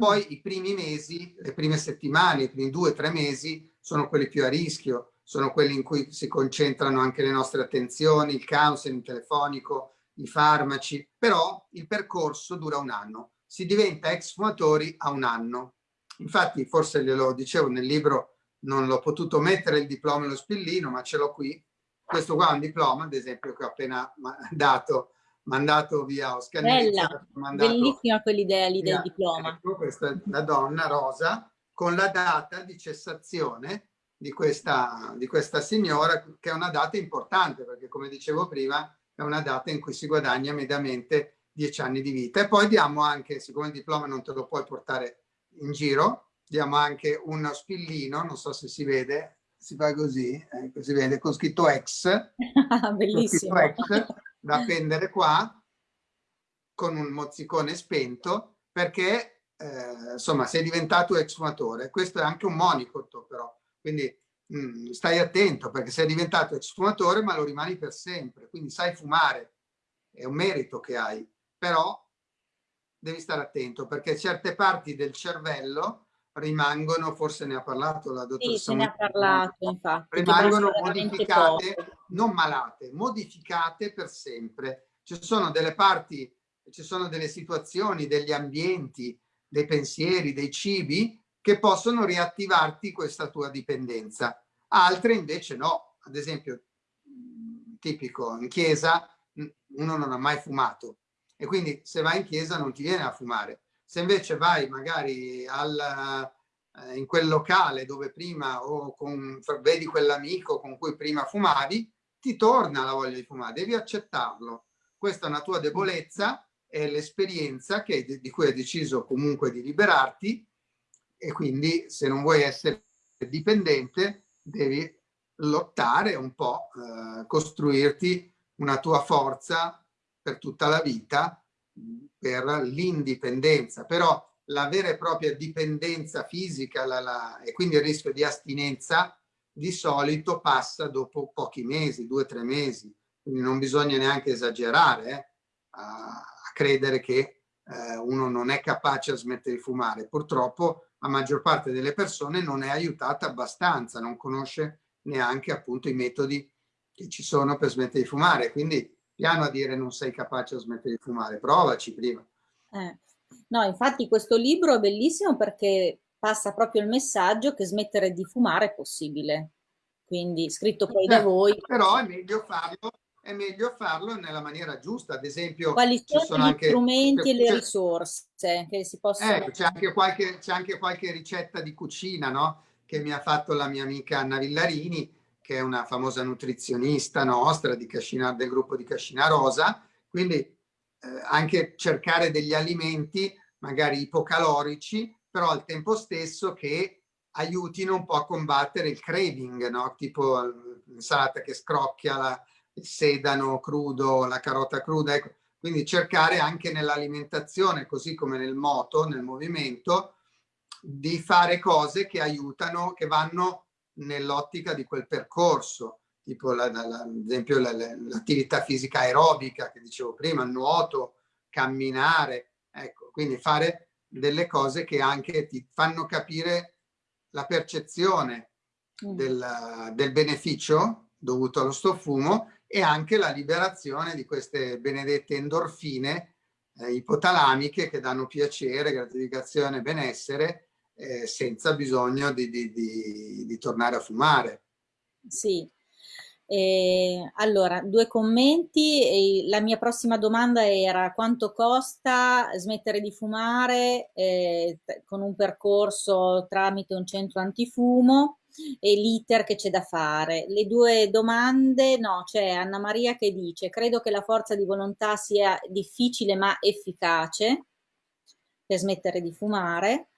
S2: Poi i primi mesi, le prime settimane, i primi due o tre mesi sono quelli più a rischio, sono quelli in cui si concentrano anche le nostre attenzioni, il counseling telefonico, i farmaci, però il percorso dura un anno. Si diventa ex fumatori a un anno. Infatti, forse glielo dicevo nel libro, non l'ho potuto mettere il diploma e lo spillino, ma ce l'ho qui. Questo qua è un diploma, ad esempio, che ho appena dato, mandato via Oscar.
S1: Bella, mandato bellissima quell'idea lì del diploma.
S2: Ecco, questa è la donna rosa, con la data di cessazione di questa, di questa signora, che è una data importante, perché come dicevo prima, è una data in cui si guadagna mediamente dieci anni di vita. E poi diamo anche, siccome il diploma non te lo puoi portare in giro, diamo anche uno spillino, non so se si vede, si fa così, ecco, si vede con scritto ex,
S1: bellissimo, scritto
S2: ex, da appendere qua, con un mozzicone spento, perché eh, insomma sei diventato ex fumatore. Questo è anche un monicotto però, quindi mh, mm, stai attento perché sei diventato ex fumatore ma lo rimani per sempre, quindi sai fumare, è un merito che hai, però devi stare attento perché certe parti del cervello rimangono, forse ne ha parlato la dottoressa.
S1: Sì, se ne ha parlato, infatti.
S2: Rimangono modificate, non malate, modificate per sempre. Ci sono delle parti, ci sono delle situazioni, degli ambienti, dei pensieri, dei cibi che possono riattivarti questa tua dipendenza. Altre invece no, ad esempio tipico in chiesa uno non ha mai fumato e quindi se vai in chiesa non ti viene a fumare. Se invece vai magari al, eh, in quel locale dove prima o con, vedi quell'amico con cui prima fumavi, ti torna la voglia di fumare, devi accettarlo. Questa è una tua debolezza è l'esperienza di cui hai deciso comunque di liberarti e quindi se non vuoi essere dipendente devi lottare un po', eh, costruirti una tua forza per tutta la vita per l'indipendenza, però la vera e propria dipendenza fisica la, la, e quindi il rischio di astinenza di solito passa dopo pochi mesi, due o tre mesi, quindi non bisogna neanche esagerare, eh, credere che eh, uno non è capace a smettere di fumare. Purtroppo la maggior parte delle persone non è aiutata abbastanza, non conosce neanche appunto i metodi che ci sono per smettere di fumare. Quindi piano a dire non sei capace a smettere di fumare, provaci prima.
S1: Eh. No, infatti questo libro è bellissimo perché passa proprio il messaggio che smettere di fumare è possibile. Quindi scritto poi da certo, voi.
S2: Però è meglio farlo è meglio farlo nella maniera giusta. Ad esempio,
S1: quali sono, sono gli anche, strumenti e le risorse che si possono.
S2: Ecco, c'è anche, qualche, c'è anche qualche ricetta di cucina no? che mi ha fatto la mia amica Anna Villarini, che è una famosa nutrizionista nostra di Cascina, del gruppo di Cascina Rosa. Quindi eh, anche cercare degli alimenti magari ipocalorici, però al tempo stesso che aiutino un po' a combattere il craving, no? tipo l'insalata che scrocchia, la, il sedano crudo, la carota cruda. Ecco. Quindi cercare anche nell'alimentazione, così come nel moto, nel movimento, di fare cose che aiutano, che vanno nell'ottica di quel percorso, tipo la, la, la, ad esempio l'attività fisica aerobica che dicevo prima, il nuoto, camminare, ecco, quindi fare delle cose che anche ti fanno capire la percezione mm. del, del beneficio dovuto allo stoffumo e anche la liberazione di queste benedette endorfine eh, ipotalamiche che danno piacere, gratificazione, benessere eh, senza bisogno di, di, di, di, tornare a fumare.
S1: Sì. Eh, allora, due commenti. la mia prossima domanda era quanto costa smettere di fumare eh, con un percorso tramite un centro antifumo e l'iter che c'è da fare. Le due domande, no, c'è Anna Maria che dice credo che la forza di volontà sia difficile ma efficace per smettere di fumare,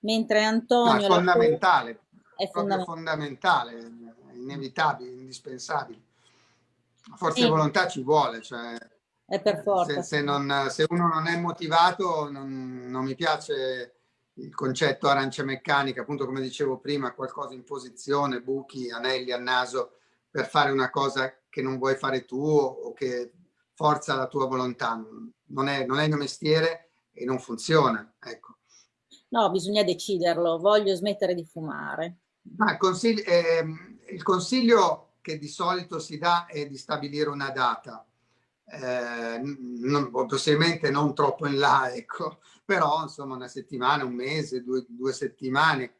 S1: mentre Antonio...
S2: È fondamentale, è fondamentale. fondamentale, inevitabile, indispensabile. Forza sì. di volontà ci vuole, cioè...
S1: È per forza.
S2: Se, se, non, se uno non è motivato, non, non mi piace il concetto arancia meccanica, appunto come dicevo prima, qualcosa in posizione, buchi, anelli al naso per fare una cosa che non vuoi fare tu o che forza la tua volontà. Non è, non è il mio mestiere e non funziona. Ecco.
S1: No, bisogna deciderlo, voglio smettere di fumare.
S2: Ma il, consiglio, eh, il consiglio che di solito si dà è di stabilire una data, eh, non, possibilmente non troppo in là, ecco, però insomma una settimana, un mese, due, due settimane,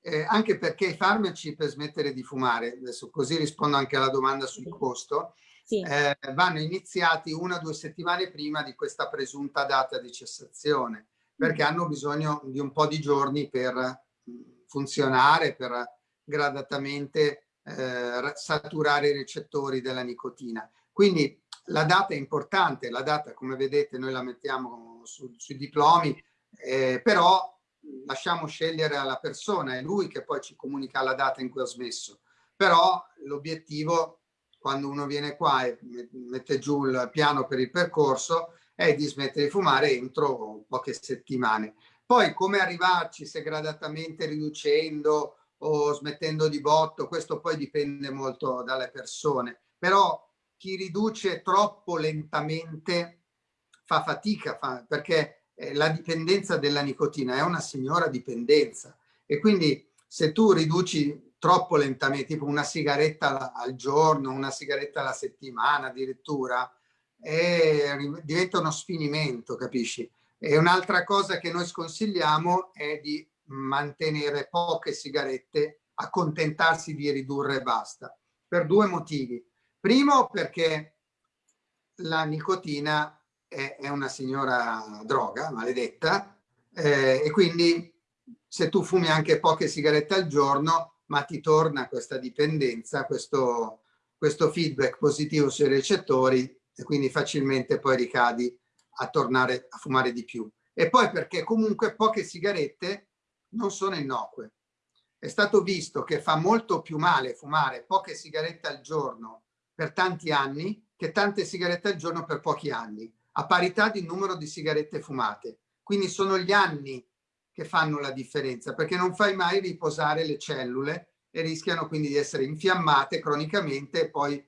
S2: eh, anche perché i farmaci per smettere di fumare, adesso così rispondo anche alla domanda sul costo, sì. eh, vanno iniziati una o due settimane prima di questa presunta data di cessazione, perché hanno bisogno di un po' di giorni per mm, funzionare, per gradatamente eh, saturare i recettori della nicotina. Quindi la data è importante, la data come vedete noi la mettiamo su, sui diplomi, eh, però lasciamo scegliere alla persona, è lui che poi ci comunica la data in cui ha smesso. Però l'obiettivo, quando uno viene qua e mette giù il piano per il percorso, è di smettere di fumare entro poche settimane. Poi come arrivarci, se gradatamente riducendo o smettendo di botto, questo poi dipende molto dalle persone. Però chi riduce troppo lentamente fa fatica fa, perché eh, la dipendenza della nicotina è una signora dipendenza e quindi se tu riduci troppo lentamente, tipo una sigaretta al giorno, una sigaretta alla settimana addirittura, è, diventa uno sfinimento, capisci? E un'altra cosa che noi sconsigliamo è di mantenere poche sigarette, accontentarsi di ridurre e basta, per due motivi. Primo perché la nicotina è, è una signora droga, maledetta, eh, e quindi se tu fumi anche poche sigarette al giorno, ma ti torna questa dipendenza, questo, questo feedback positivo sui recettori e quindi facilmente poi ricadi a tornare a fumare di più. E poi perché comunque poche sigarette non sono innocue. È stato visto che fa molto più male fumare poche sigarette al giorno per tanti anni che tante sigarette al giorno per pochi anni a parità di numero di sigarette fumate. Quindi sono gli anni che fanno la differenza, perché non fai mai riposare le cellule e rischiano quindi di essere infiammate cronicamente e poi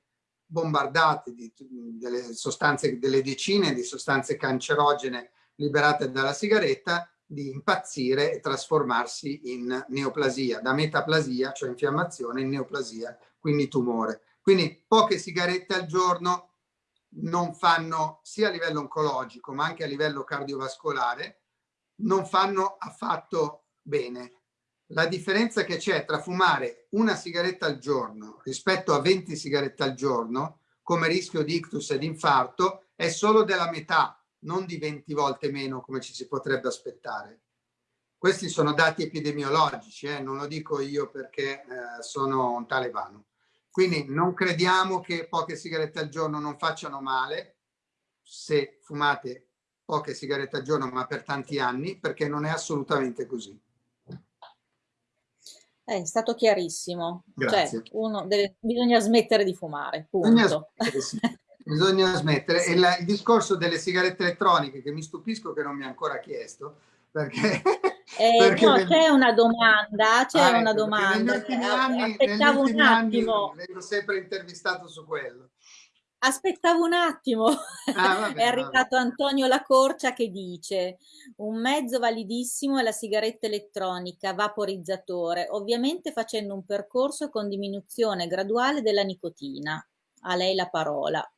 S2: bombardate di, delle sostanze, delle decine di sostanze cancerogene liberate dalla sigaretta, di impazzire e trasformarsi in neoplasia, da metaplasia, cioè infiammazione, in neoplasia, quindi tumore. Quindi poche sigarette al giorno non fanno sia a livello oncologico ma anche a livello cardiovascolare, non fanno affatto bene. La differenza che c'è tra fumare una sigaretta al giorno rispetto a 20 sigarette al giorno come rischio di ictus ed infarto è solo della metà, non di 20 volte meno come ci si potrebbe aspettare. Questi sono dati epidemiologici, eh? non lo dico io perché eh, sono un talebano. Quindi non crediamo che poche sigarette al giorno non facciano male se fumate poche sigarette al giorno ma per tanti anni, perché non è assolutamente così.
S1: È stato chiarissimo. Cioè, Grazie. Cioè, deve, bisogna smettere di fumare, punto. Bisogna smettere,
S2: sì. bisogna smettere. E la, il discorso delle sigarette elettroniche, che mi stupisco che non mi ha ancora chiesto, perché...
S1: Eh, no, c'è una domanda, c'è ah, una ecco, domanda. Negli ultimi anni, Aspettavo negli ultimi un attimo.
S2: vengo sempre intervistato su quello.
S1: Aspettavo un attimo, ah, vabbè, è arrivato vabbè. Antonio Lacorcia che dice un mezzo validissimo è la sigaretta elettronica vaporizzatore, ovviamente facendo un percorso con diminuzione graduale della nicotina. A lei la parola.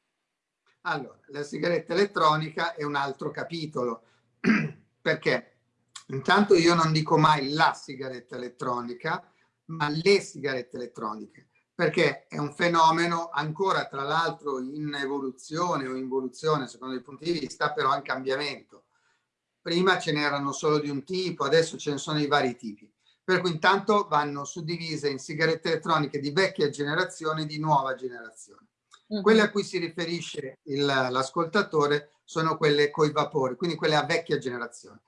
S2: Allora, la sigaretta elettronica è un altro capitolo, perché intanto io non dico mai la sigaretta elettronica, ma le sigarette elettroniche perché è un fenomeno ancora tra l'altro in evoluzione o involuzione secondo i punti di vista, però in cambiamento. Prima ce n'erano solo di un tipo, adesso ce ne sono di vari tipi. Per cui intanto vanno suddivise in sigarette elettroniche di vecchia generazione e di nuova generazione. -huh. Quelle a cui si riferisce l'ascoltatore sono quelle coi vapori, quindi quelle a vecchia generazione.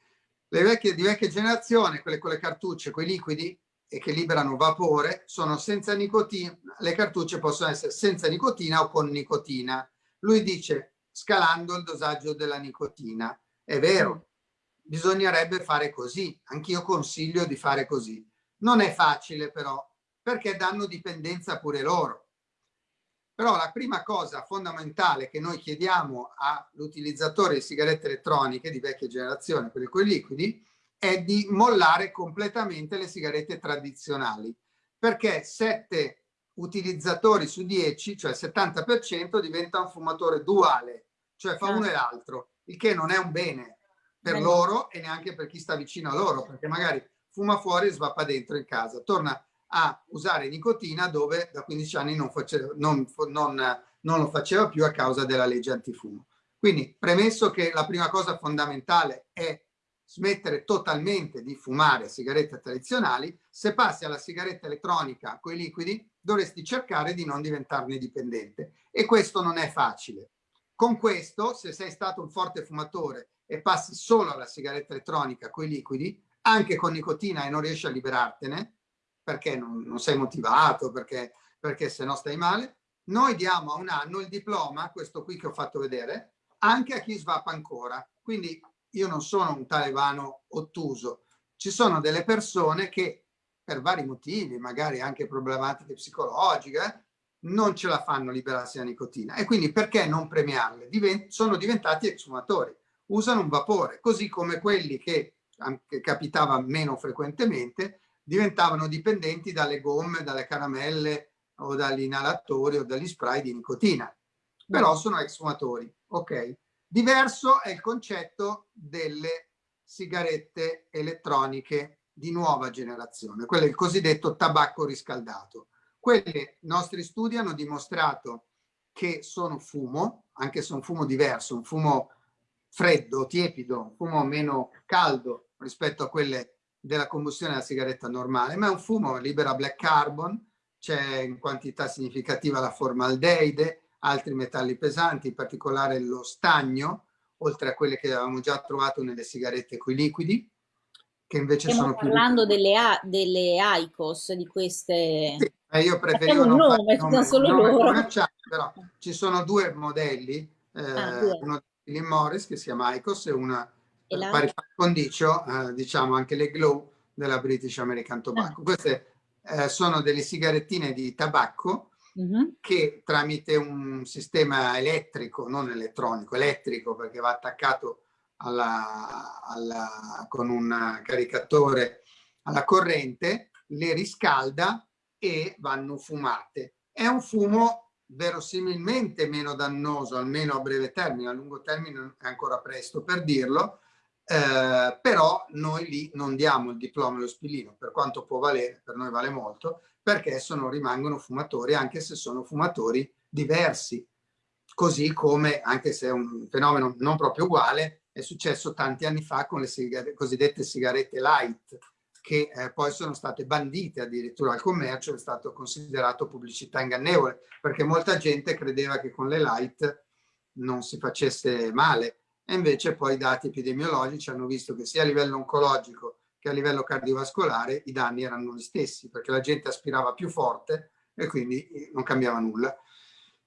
S2: Le vecchie di vecchia generazione, quelle con le cartucce, quei liquidi, e che liberano vapore sono senza nicotina, le cartucce possono essere senza nicotina o con nicotina. Lui dice scalando il dosaggio della nicotina. È vero, bisognerebbe fare così, anch'io consiglio di fare così. Non è facile però, perché danno dipendenza pure loro. Però la prima cosa fondamentale che noi chiediamo all'utilizzatore di sigarette elettroniche di vecchia generazione, quelle con i liquidi, è di mollare completamente le sigarette tradizionali, perché 7 utilizzatori su 10, cioè il 70%, diventa un fumatore duale, cioè fa uno e l'altro, il che non è un bene per loro e neanche per chi sta vicino a loro, perché magari fuma fuori e svappa dentro in casa, torna a usare nicotina dove da 15 anni non, faceva, non, non, non lo faceva più a causa della legge antifumo. Quindi premesso che la prima cosa fondamentale è smettere totalmente di fumare sigarette tradizionali, se passi alla sigaretta elettronica con i liquidi dovresti cercare di non diventarne dipendente e questo non è facile. Con questo, se sei stato un forte fumatore e passi solo alla sigaretta elettronica con i liquidi, anche con nicotina e non riesci a liberartene, perché non, non sei motivato, perché, perché se no stai male, noi diamo a un anno il diploma, questo qui che ho fatto vedere, anche a chi svappa ancora. Quindi io non sono un talebano ottuso, ci sono delle persone che per vari motivi, magari anche problematiche psicologiche, non ce la fanno liberarsi la nicotina. E quindi perché non premiarle? Divent sono diventati exumatori, usano un vapore, così come quelli che, che capitava meno frequentemente, diventavano dipendenti dalle gomme, dalle caramelle o dagli inalatori o dagli spray di nicotina, però sono exumatori, ok? Diverso è il concetto delle sigarette elettroniche di nuova generazione, quello è il cosiddetto tabacco riscaldato. Quelle, i nostri studi hanno dimostrato che sono fumo, anche se un fumo diverso, un fumo freddo, tiepido, un fumo meno caldo rispetto a quelle della combustione della sigaretta normale, ma è un fumo, libera black carbon, c'è in quantità significativa la formaldeide, altri metalli pesanti, in particolare lo stagno, oltre a quelle che avevamo già trovato nelle sigarette coi liquidi, che invece
S1: Stiamo
S2: sono
S1: più... parlando delle, delle ICOS, di queste...
S2: Sì, eh, io preferivo non nome, fare nome, solo nome loro. però ci sono due modelli, eh, ah, due. uno di Philip Morris che si chiama ICOS e una e la... pari condicio, eh, diciamo anche le Glow della British American Tobacco. Ah. Queste eh, sono delle sigarettine di tabacco -huh. che tramite un sistema elettrico, non elettronico, elettrico perché va attaccato alla, alla, con un caricatore alla corrente, le riscalda e vanno fumate. È un fumo verosimilmente meno dannoso, almeno a breve termine, a lungo termine è ancora presto per dirlo, eh, però noi lì non diamo il diploma allo spillino, per quanto può valere, per noi vale molto, perché sono, rimangono fumatori, anche se sono fumatori diversi. Così come, anche se è un fenomeno non proprio uguale, è successo tanti anni fa con le sigarette, cosiddette sigarette light, che eh, poi sono state bandite addirittura al commercio, è stato considerato pubblicità ingannevole, perché molta gente credeva che con le light non si facesse male. E invece poi i dati epidemiologici hanno visto che sia a livello oncologico che a livello cardiovascolare i danni erano gli stessi, perché la gente aspirava più forte e quindi eh, non cambiava nulla.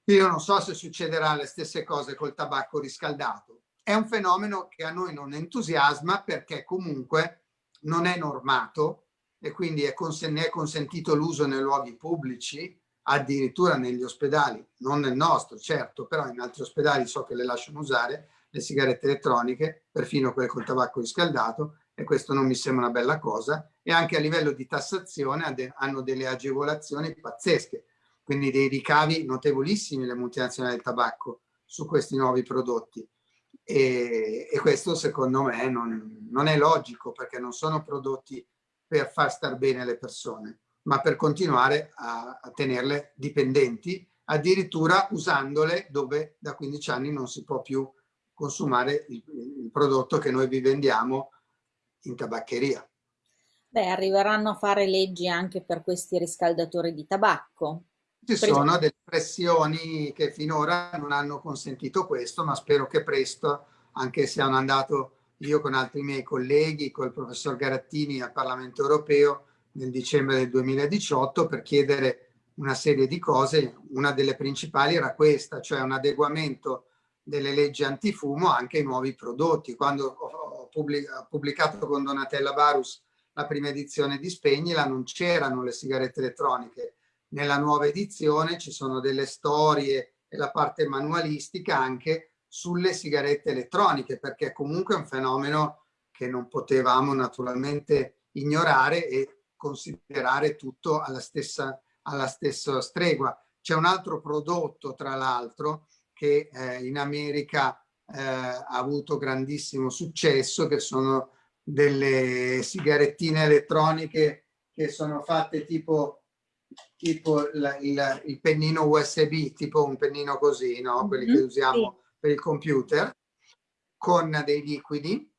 S2: Io non so se succederà le stesse cose col tabacco riscaldato. È un fenomeno che a noi non entusiasma perché comunque non è normato e quindi è ne è consentito l'uso nei luoghi pubblici, addirittura negli ospedali, non nel nostro certo, però in altri ospedali so che le lasciano usare, le sigarette elettroniche, perfino quelle col tabacco riscaldato, e questo non mi sembra una bella cosa, e anche a livello di tassazione hanno delle agevolazioni pazzesche, quindi dei ricavi notevolissimi le multinazionali del tabacco su questi nuovi prodotti. E, e questo secondo me non, non, è logico perché non sono prodotti per far star bene le persone, ma per continuare a, a tenerle dipendenti, addirittura usandole dove da 15 anni non si può più consumare il, il prodotto che noi vi vendiamo in tabaccheria.
S1: Beh, arriveranno a fare leggi anche per questi riscaldatori di tabacco.
S2: Ci sono delle pressioni che finora non hanno consentito questo, ma spero che presto, anche se hanno andato io con altri miei colleghi, col professor Garattini al Parlamento europeo nel dicembre del 2018 per chiedere una serie di cose, una delle principali era questa, cioè un adeguamento delle leggi antifumo anche ai nuovi prodotti. Quando ho pubblicato con Donatella Barus la prima edizione di Spegnila non c'erano le sigarette elettroniche, nella nuova edizione ci sono delle storie e la parte manualistica anche sulle sigarette elettroniche, perché comunque è un fenomeno che non potevamo naturalmente ignorare e considerare tutto alla stessa, alla stessa stregua. C'è un altro prodotto, tra l'altro, che eh, in America eh, ha avuto grandissimo successo, che sono delle sigarettine elettroniche che sono fatte tipo tipo il, il, il, pennino USB, tipo un pennino così, no? quelli mm -hmm, che usiamo sì. per il computer, con dei liquidi,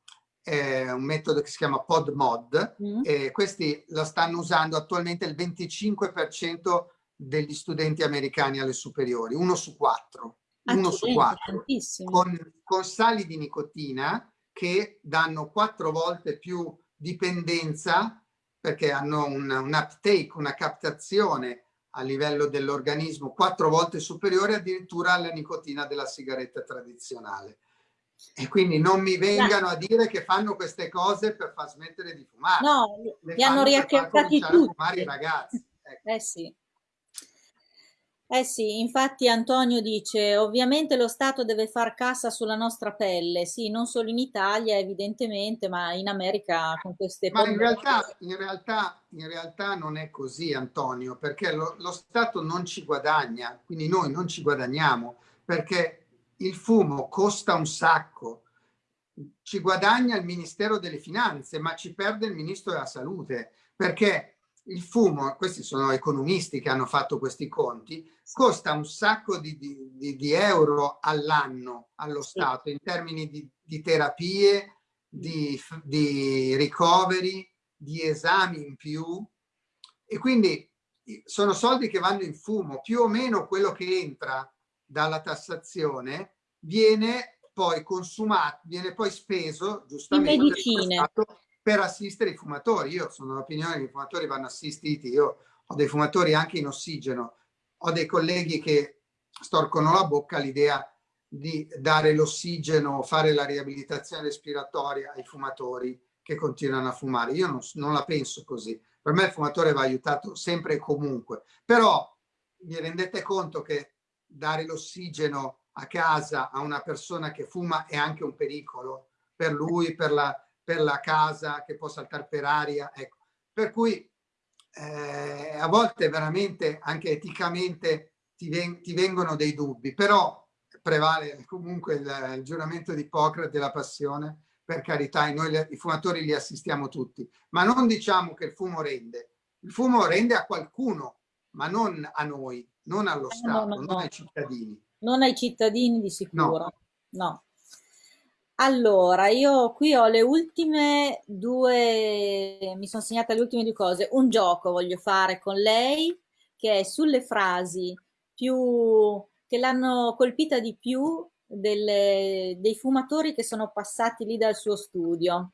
S2: eh, un metodo che si chiama PodMod, mm e questi lo stanno usando attualmente il 25% degli studenti americani alle superiori, uno su quattro. Uno su quattro, con, con sali di nicotina che danno quattro volte più dipendenza perché hanno un, un uptake, una captazione a livello dell'organismo quattro volte superiore addirittura alla nicotina della sigaretta tradizionale. E quindi non mi vengano a dire che fanno queste cose per far smettere di fumare.
S1: No, li hanno riacchiattati tutti. A fumare
S2: i ragazzi.
S1: Ecco. Eh sì. Eh sì, infatti Antonio dice, ovviamente lo Stato deve far cassa sulla nostra pelle, sì, non solo in Italia evidentemente, ma in America con queste...
S2: Ma in realtà, in realtà, in realtà non è così Antonio, perché lo, lo Stato non ci guadagna, quindi noi non ci guadagniamo, perché il fumo costa un sacco, ci guadagna il Ministero delle Finanze, ma ci perde il Ministro della Salute, perché il fumo, questi sono economisti che hanno fatto questi conti, costa un sacco di, di, di euro all'anno allo Stato in termini di, di terapie, di, ricoveri, di esami in più. E quindi sono soldi che vanno in fumo, più o meno quello che entra dalla tassazione viene poi consumato, viene poi speso giustamente per assistere i fumatori. Io sono dell'opinione che i fumatori vanno assistiti, io ho dei fumatori anche in ossigeno, ho dei colleghi che storcono la bocca all'idea di dare l'ossigeno, fare la riabilitazione respiratoria ai fumatori che continuano a fumare. Io non, non la penso così. Per me il fumatore va aiutato sempre e comunque. Però vi rendete conto che dare l'ossigeno a casa a una persona che fuma è anche un pericolo per lui, per la, per la casa, che può saltare per aria. Ecco. Per cui eh, a volte veramente anche eticamente ti, ven ti vengono dei dubbi, però prevale comunque il, il giuramento di Ippocrate e la passione, per carità, e noi i fumatori li assistiamo tutti, ma non diciamo che il fumo rende. Il fumo rende a qualcuno, ma non a noi, non allo eh, Stato, no, no, non ai cittadini.
S1: Non ai cittadini di sicuro, no. Allora, io qui ho le ultime due, mi sono segnata le ultime due cose. Un gioco voglio fare con lei, che è sulle frasi più, che l'hanno colpita di più delle, dei fumatori che sono passati lì dal suo studio.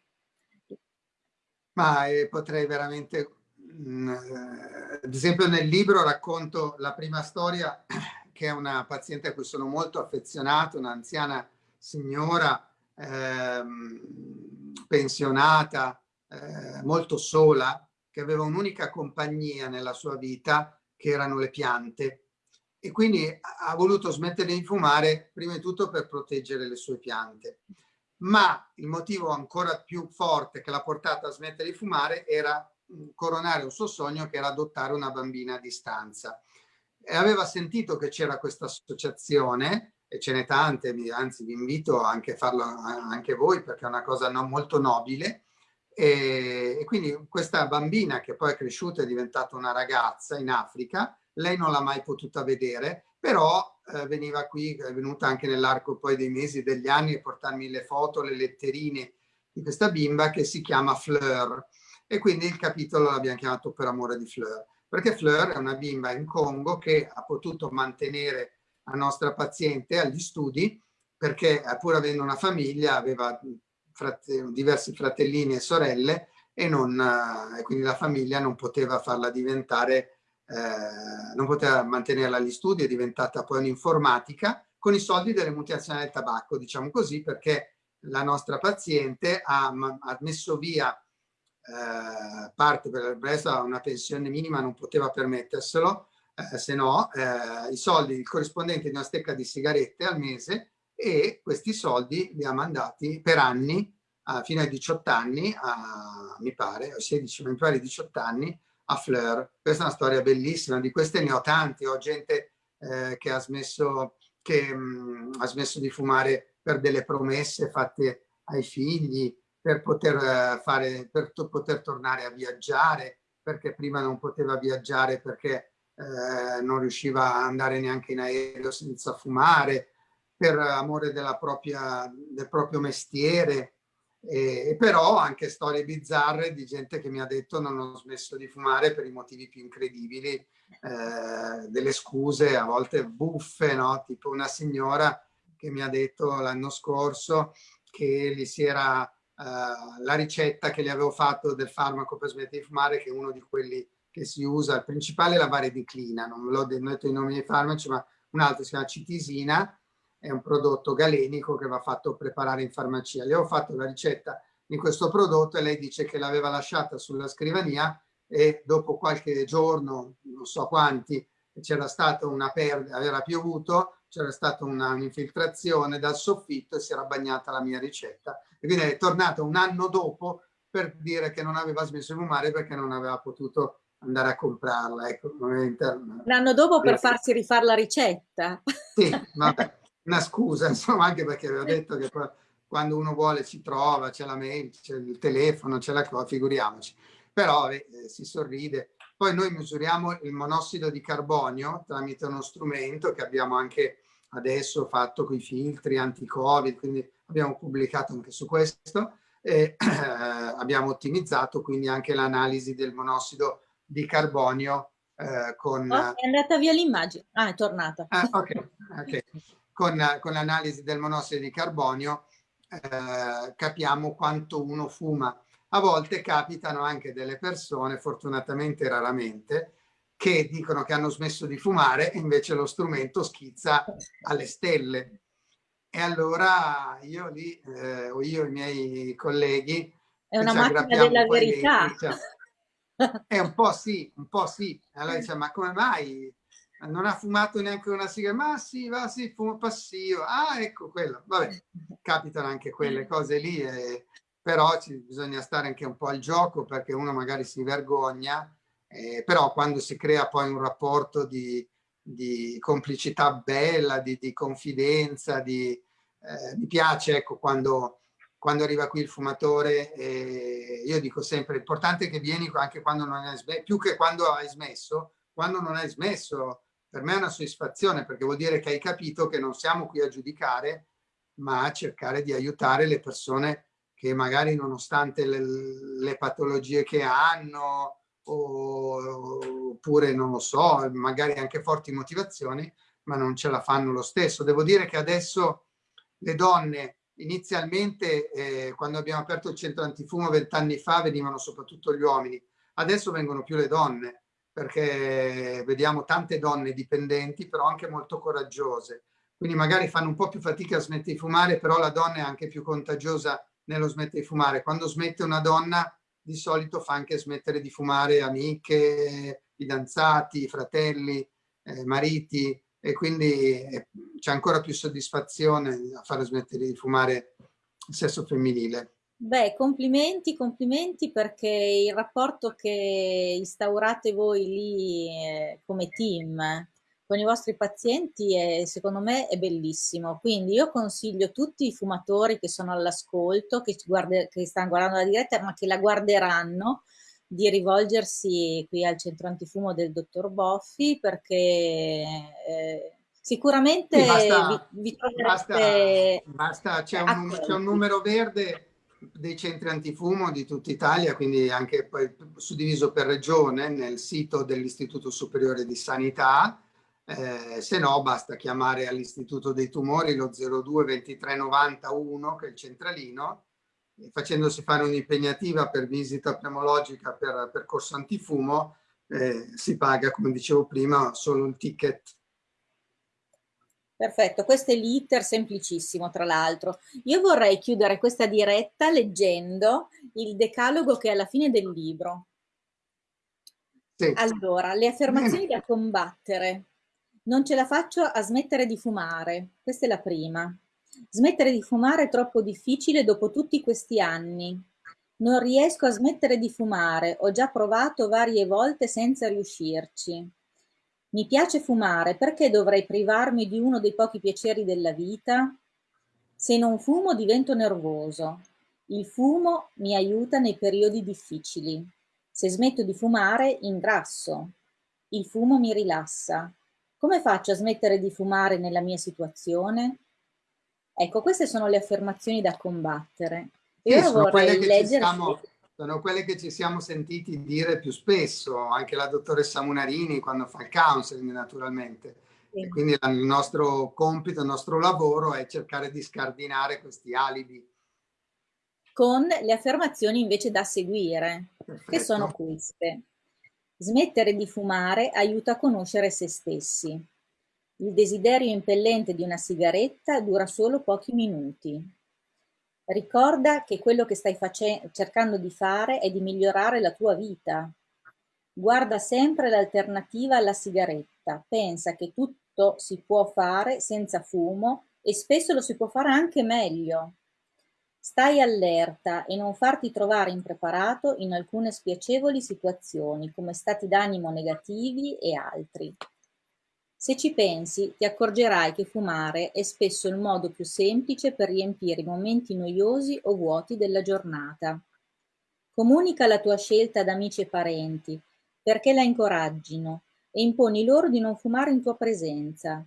S2: Ma eh, potrei veramente, mh, mm, eh, ad esempio nel libro racconto la prima storia che è una paziente a cui sono molto affezionato, un'anziana signora pensionata, eh, molto sola, che aveva un'unica compagnia nella sua vita, che erano le piante e quindi ha voluto smettere di fumare prima di tutto per proteggere le sue piante. Ma il motivo ancora più forte che l'ha portata a smettere di fumare era coronare un suo sogno che era adottare una bambina a distanza. E aveva sentito che c'era questa associazione e ce n'è tante, anzi vi invito anche a farlo anche voi perché è una cosa non molto nobile. E, e quindi questa bambina che poi è cresciuta e è diventata una ragazza in Africa lei non l'ha mai potuta vedere, però eh, veniva qui, è venuta anche nell'arco poi dei mesi, degli anni, a portarmi le foto, le letterine di questa bimba che si chiama Fleur. E quindi il capitolo l'abbiamo chiamato Per amore di Fleur, perché Fleur è una bimba in Congo che ha potuto mantenere la nostra paziente agli studi, perché pur avendo una famiglia aveva frate diversi fratellini e sorelle e, non, eh, quindi la famiglia non poteva farla diventare eh, non poteva mantenerla agli studi, è diventata poi un'informatica con i soldi delle multinazionali del tabacco, diciamo così, perché la nostra paziente ha, ha messo via eh, parte per il resto a una pensione minima, non poteva permetterselo, eh, se no eh, i soldi corrispondenti di una stecca di sigarette al mese e questi soldi li ha mandati per anni, fino ai 18 anni, a, mi pare, 16, mi pare 18 anni, a Fleur. Questa è una storia bellissima, di queste ne ho tanti, ho gente eh, che, ha smesso, che mh, mm, ha smesso di fumare per delle promesse fatte ai figli, per poter, uh, fare, per poter tornare a viaggiare, perché prima non poteva viaggiare perché eh, non riusciva a andare neanche in aereo senza fumare, per amore propria, del proprio mestiere, e, però anche storie bizzarre di gente che mi ha detto non ho smesso di fumare per i motivi più incredibili, eh, delle scuse a volte buffe, no? tipo una signora che mi ha detto l'anno scorso che gli si era eh, la ricetta che gli avevo fatto del farmaco per smettere di fumare, che uno di quelli che si usa, il principale è la varediclina, non l'ho detto i nomi dei farmaci, ma un altro si chiama citisina, è un prodotto galenico che va fatto preparare in farmacia. Le ho fatto la ricetta di questo prodotto e lei dice che l'aveva lasciata sulla scrivania e dopo qualche giorno, non so quanti, c'era stata una perdita, aveva piovuto, c'era stata un'infiltrazione dal soffitto e si era bagnata la mia ricetta. E quindi è tornata un anno dopo per dire che non aveva smesso di fumare perché non aveva potuto andare a comprarla. Ecco,
S1: un anno dopo per farsi rifare la ricetta.
S2: Sì, vabbè una scusa, insomma, anche perché avevo detto che quando uno vuole ci trova, c'è la mail, c'è il telefono, c'è la cosa, figuriamoci. Però eh, si sorride. Poi noi misuriamo il monossido di carbonio tramite uno strumento che abbiamo anche adesso fatto con i filtri anti-covid, quindi abbiamo pubblicato anche su questo. E, eh, abbiamo ottimizzato quindi anche l'analisi del monossido di carbonio eh, con...
S1: Oh, è andata via l'immagine. Ah, è tornata.
S2: Ah, ok, ok con, con l'analisi del monossido di carbonio eh, capiamo quanto uno fuma. A volte capitano anche delle persone, fortunatamente raramente, che dicono che hanno smesso di fumare e invece lo strumento schizza alle stelle. E allora io lì, eh, o io e i miei colleghi,
S1: è una macchina della verità.
S2: Dentro, diciamo, è un po' sì, un po' sì. Allora dice, ma come mai? Non ha fumato neanche una sigaretta, ma sì, va, sì, fumo passivo, ah, ecco quello, vabbè, capitano anche quelle cose lì, eh, però ci, bisogna stare anche un po' al gioco perché uno magari si vergogna, eh, però quando si crea poi un rapporto di, di complicità bella, di, di confidenza, di, eh, mi piace ecco, quando, quando arriva qui il fumatore, eh, io dico sempre, l'importante è che vieni anche quando non hai smesso, più che quando hai smesso, quando non hai smesso, per me è una soddisfazione perché vuol dire che hai capito che non siamo qui a giudicare, ma a cercare di aiutare le persone che magari nonostante le, le patologie che hanno o, oppure non lo so, magari anche forti motivazioni, ma non ce la fanno lo stesso. Devo dire che adesso le donne inizialmente eh, quando abbiamo aperto il centro antifumo vent'anni fa venivano soprattutto gli uomini, adesso vengono più le donne perché vediamo tante donne dipendenti però anche molto coraggiose, quindi magari fanno un po' più fatica a smettere di fumare però la donna è anche più contagiosa nello smettere di fumare. Quando smette una donna di solito fa anche smettere di fumare amiche, fidanzati, fratelli, eh, mariti e quindi eh, c'è ancora più soddisfazione a fare smettere di fumare il sesso femminile.
S1: Beh, complimenti, complimenti perché il rapporto che instaurate voi lì eh, come team con i vostri pazienti è, secondo me è bellissimo. Quindi io consiglio tutti i fumatori che sono all'ascolto, che, che stanno guardando la diretta, ma che la guarderanno, di rivolgersi qui al centro antifumo del dottor Boffi perché eh, sicuramente basta, vi, vi
S2: troverete... Basta, basta. C'è, un, un, numero verde dei centri antifumo di tutta Italia, quindi anche poi suddiviso per regione nel sito dell'Istituto Superiore di Sanità, eh, se no basta chiamare all'Istituto dei Tumori lo 02 23 91 che è il centralino facendosi fare un'impegnativa per visita pneumologica per percorso antifumo eh, si paga come dicevo prima solo il ticket
S1: Perfetto, questo è l'iter semplicissimo tra l'altro. Io vorrei chiudere questa diretta leggendo il decalogo che è alla fine del libro. Sì. Allora, le affermazioni da combattere. Non ce la faccio a smettere di fumare. Questa è la prima. Smettere di fumare è troppo difficile dopo tutti questi anni. Non riesco a smettere di fumare, ho già provato varie volte senza riuscirci. Mi piace fumare, perché dovrei privarmi di uno dei pochi piaceri della vita? Se non fumo divento nervoso. Il fumo mi aiuta nei periodi difficili. Se smetto di fumare ingrasso. Il fumo mi rilassa. Come faccio a smettere di fumare nella mia situazione? Ecco, queste sono le affermazioni da combattere.
S2: Io sì, sono, quelle leggersi... siamo, sono quelle che ci siamo sentiti dire più spesso, anche la dottoressa Munarini quando fa il counseling naturalmente. Sì. quindi il nostro compito, il nostro lavoro è cercare di scardinare questi alibi.
S1: Con le affermazioni invece da seguire, Perfetto. che sono queste. Smettere di fumare aiuta a conoscere se stessi. Il desiderio impellente di una sigaretta dura solo pochi minuti. Ricorda che quello che stai cercando di fare è di migliorare la tua vita. Guarda sempre l'alternativa alla sigaretta. Pensa che tutto si può fare senza fumo e spesso lo si può fare anche meglio. Stai allerta e non farti trovare impreparato in alcune spiacevoli situazioni come stati d'animo negativi e altri. Se ci pensi, ti accorgerai che fumare è spesso il modo più semplice per riempire i momenti noiosi o vuoti della giornata. Comunica la tua scelta ad amici e parenti, perché la incoraggino, e imponi loro di non fumare in tua presenza.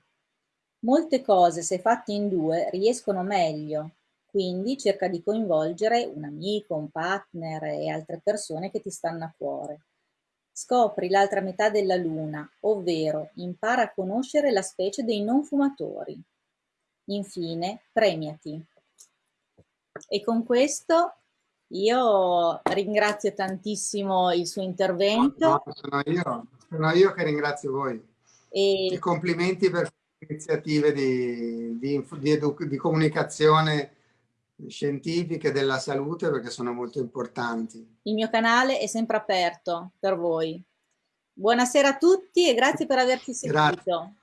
S1: Molte cose, se fatte in due, riescono meglio, quindi cerca di coinvolgere un amico, un partner e altre persone che ti stanno a cuore. Scopri l'altra metà della luna, ovvero impara a conoscere la specie dei non fumatori. Infine, premiati. E con questo io ringrazio tantissimo il suo intervento. No,
S2: sono, io, sono io che ringrazio voi. E, e complimenti per le iniziative di, di, di, di comunicazione scientifiche della salute perché sono molto importanti.
S1: Il mio canale è sempre aperto per voi. Buonasera a tutti e grazie per averci seguito. Grazie.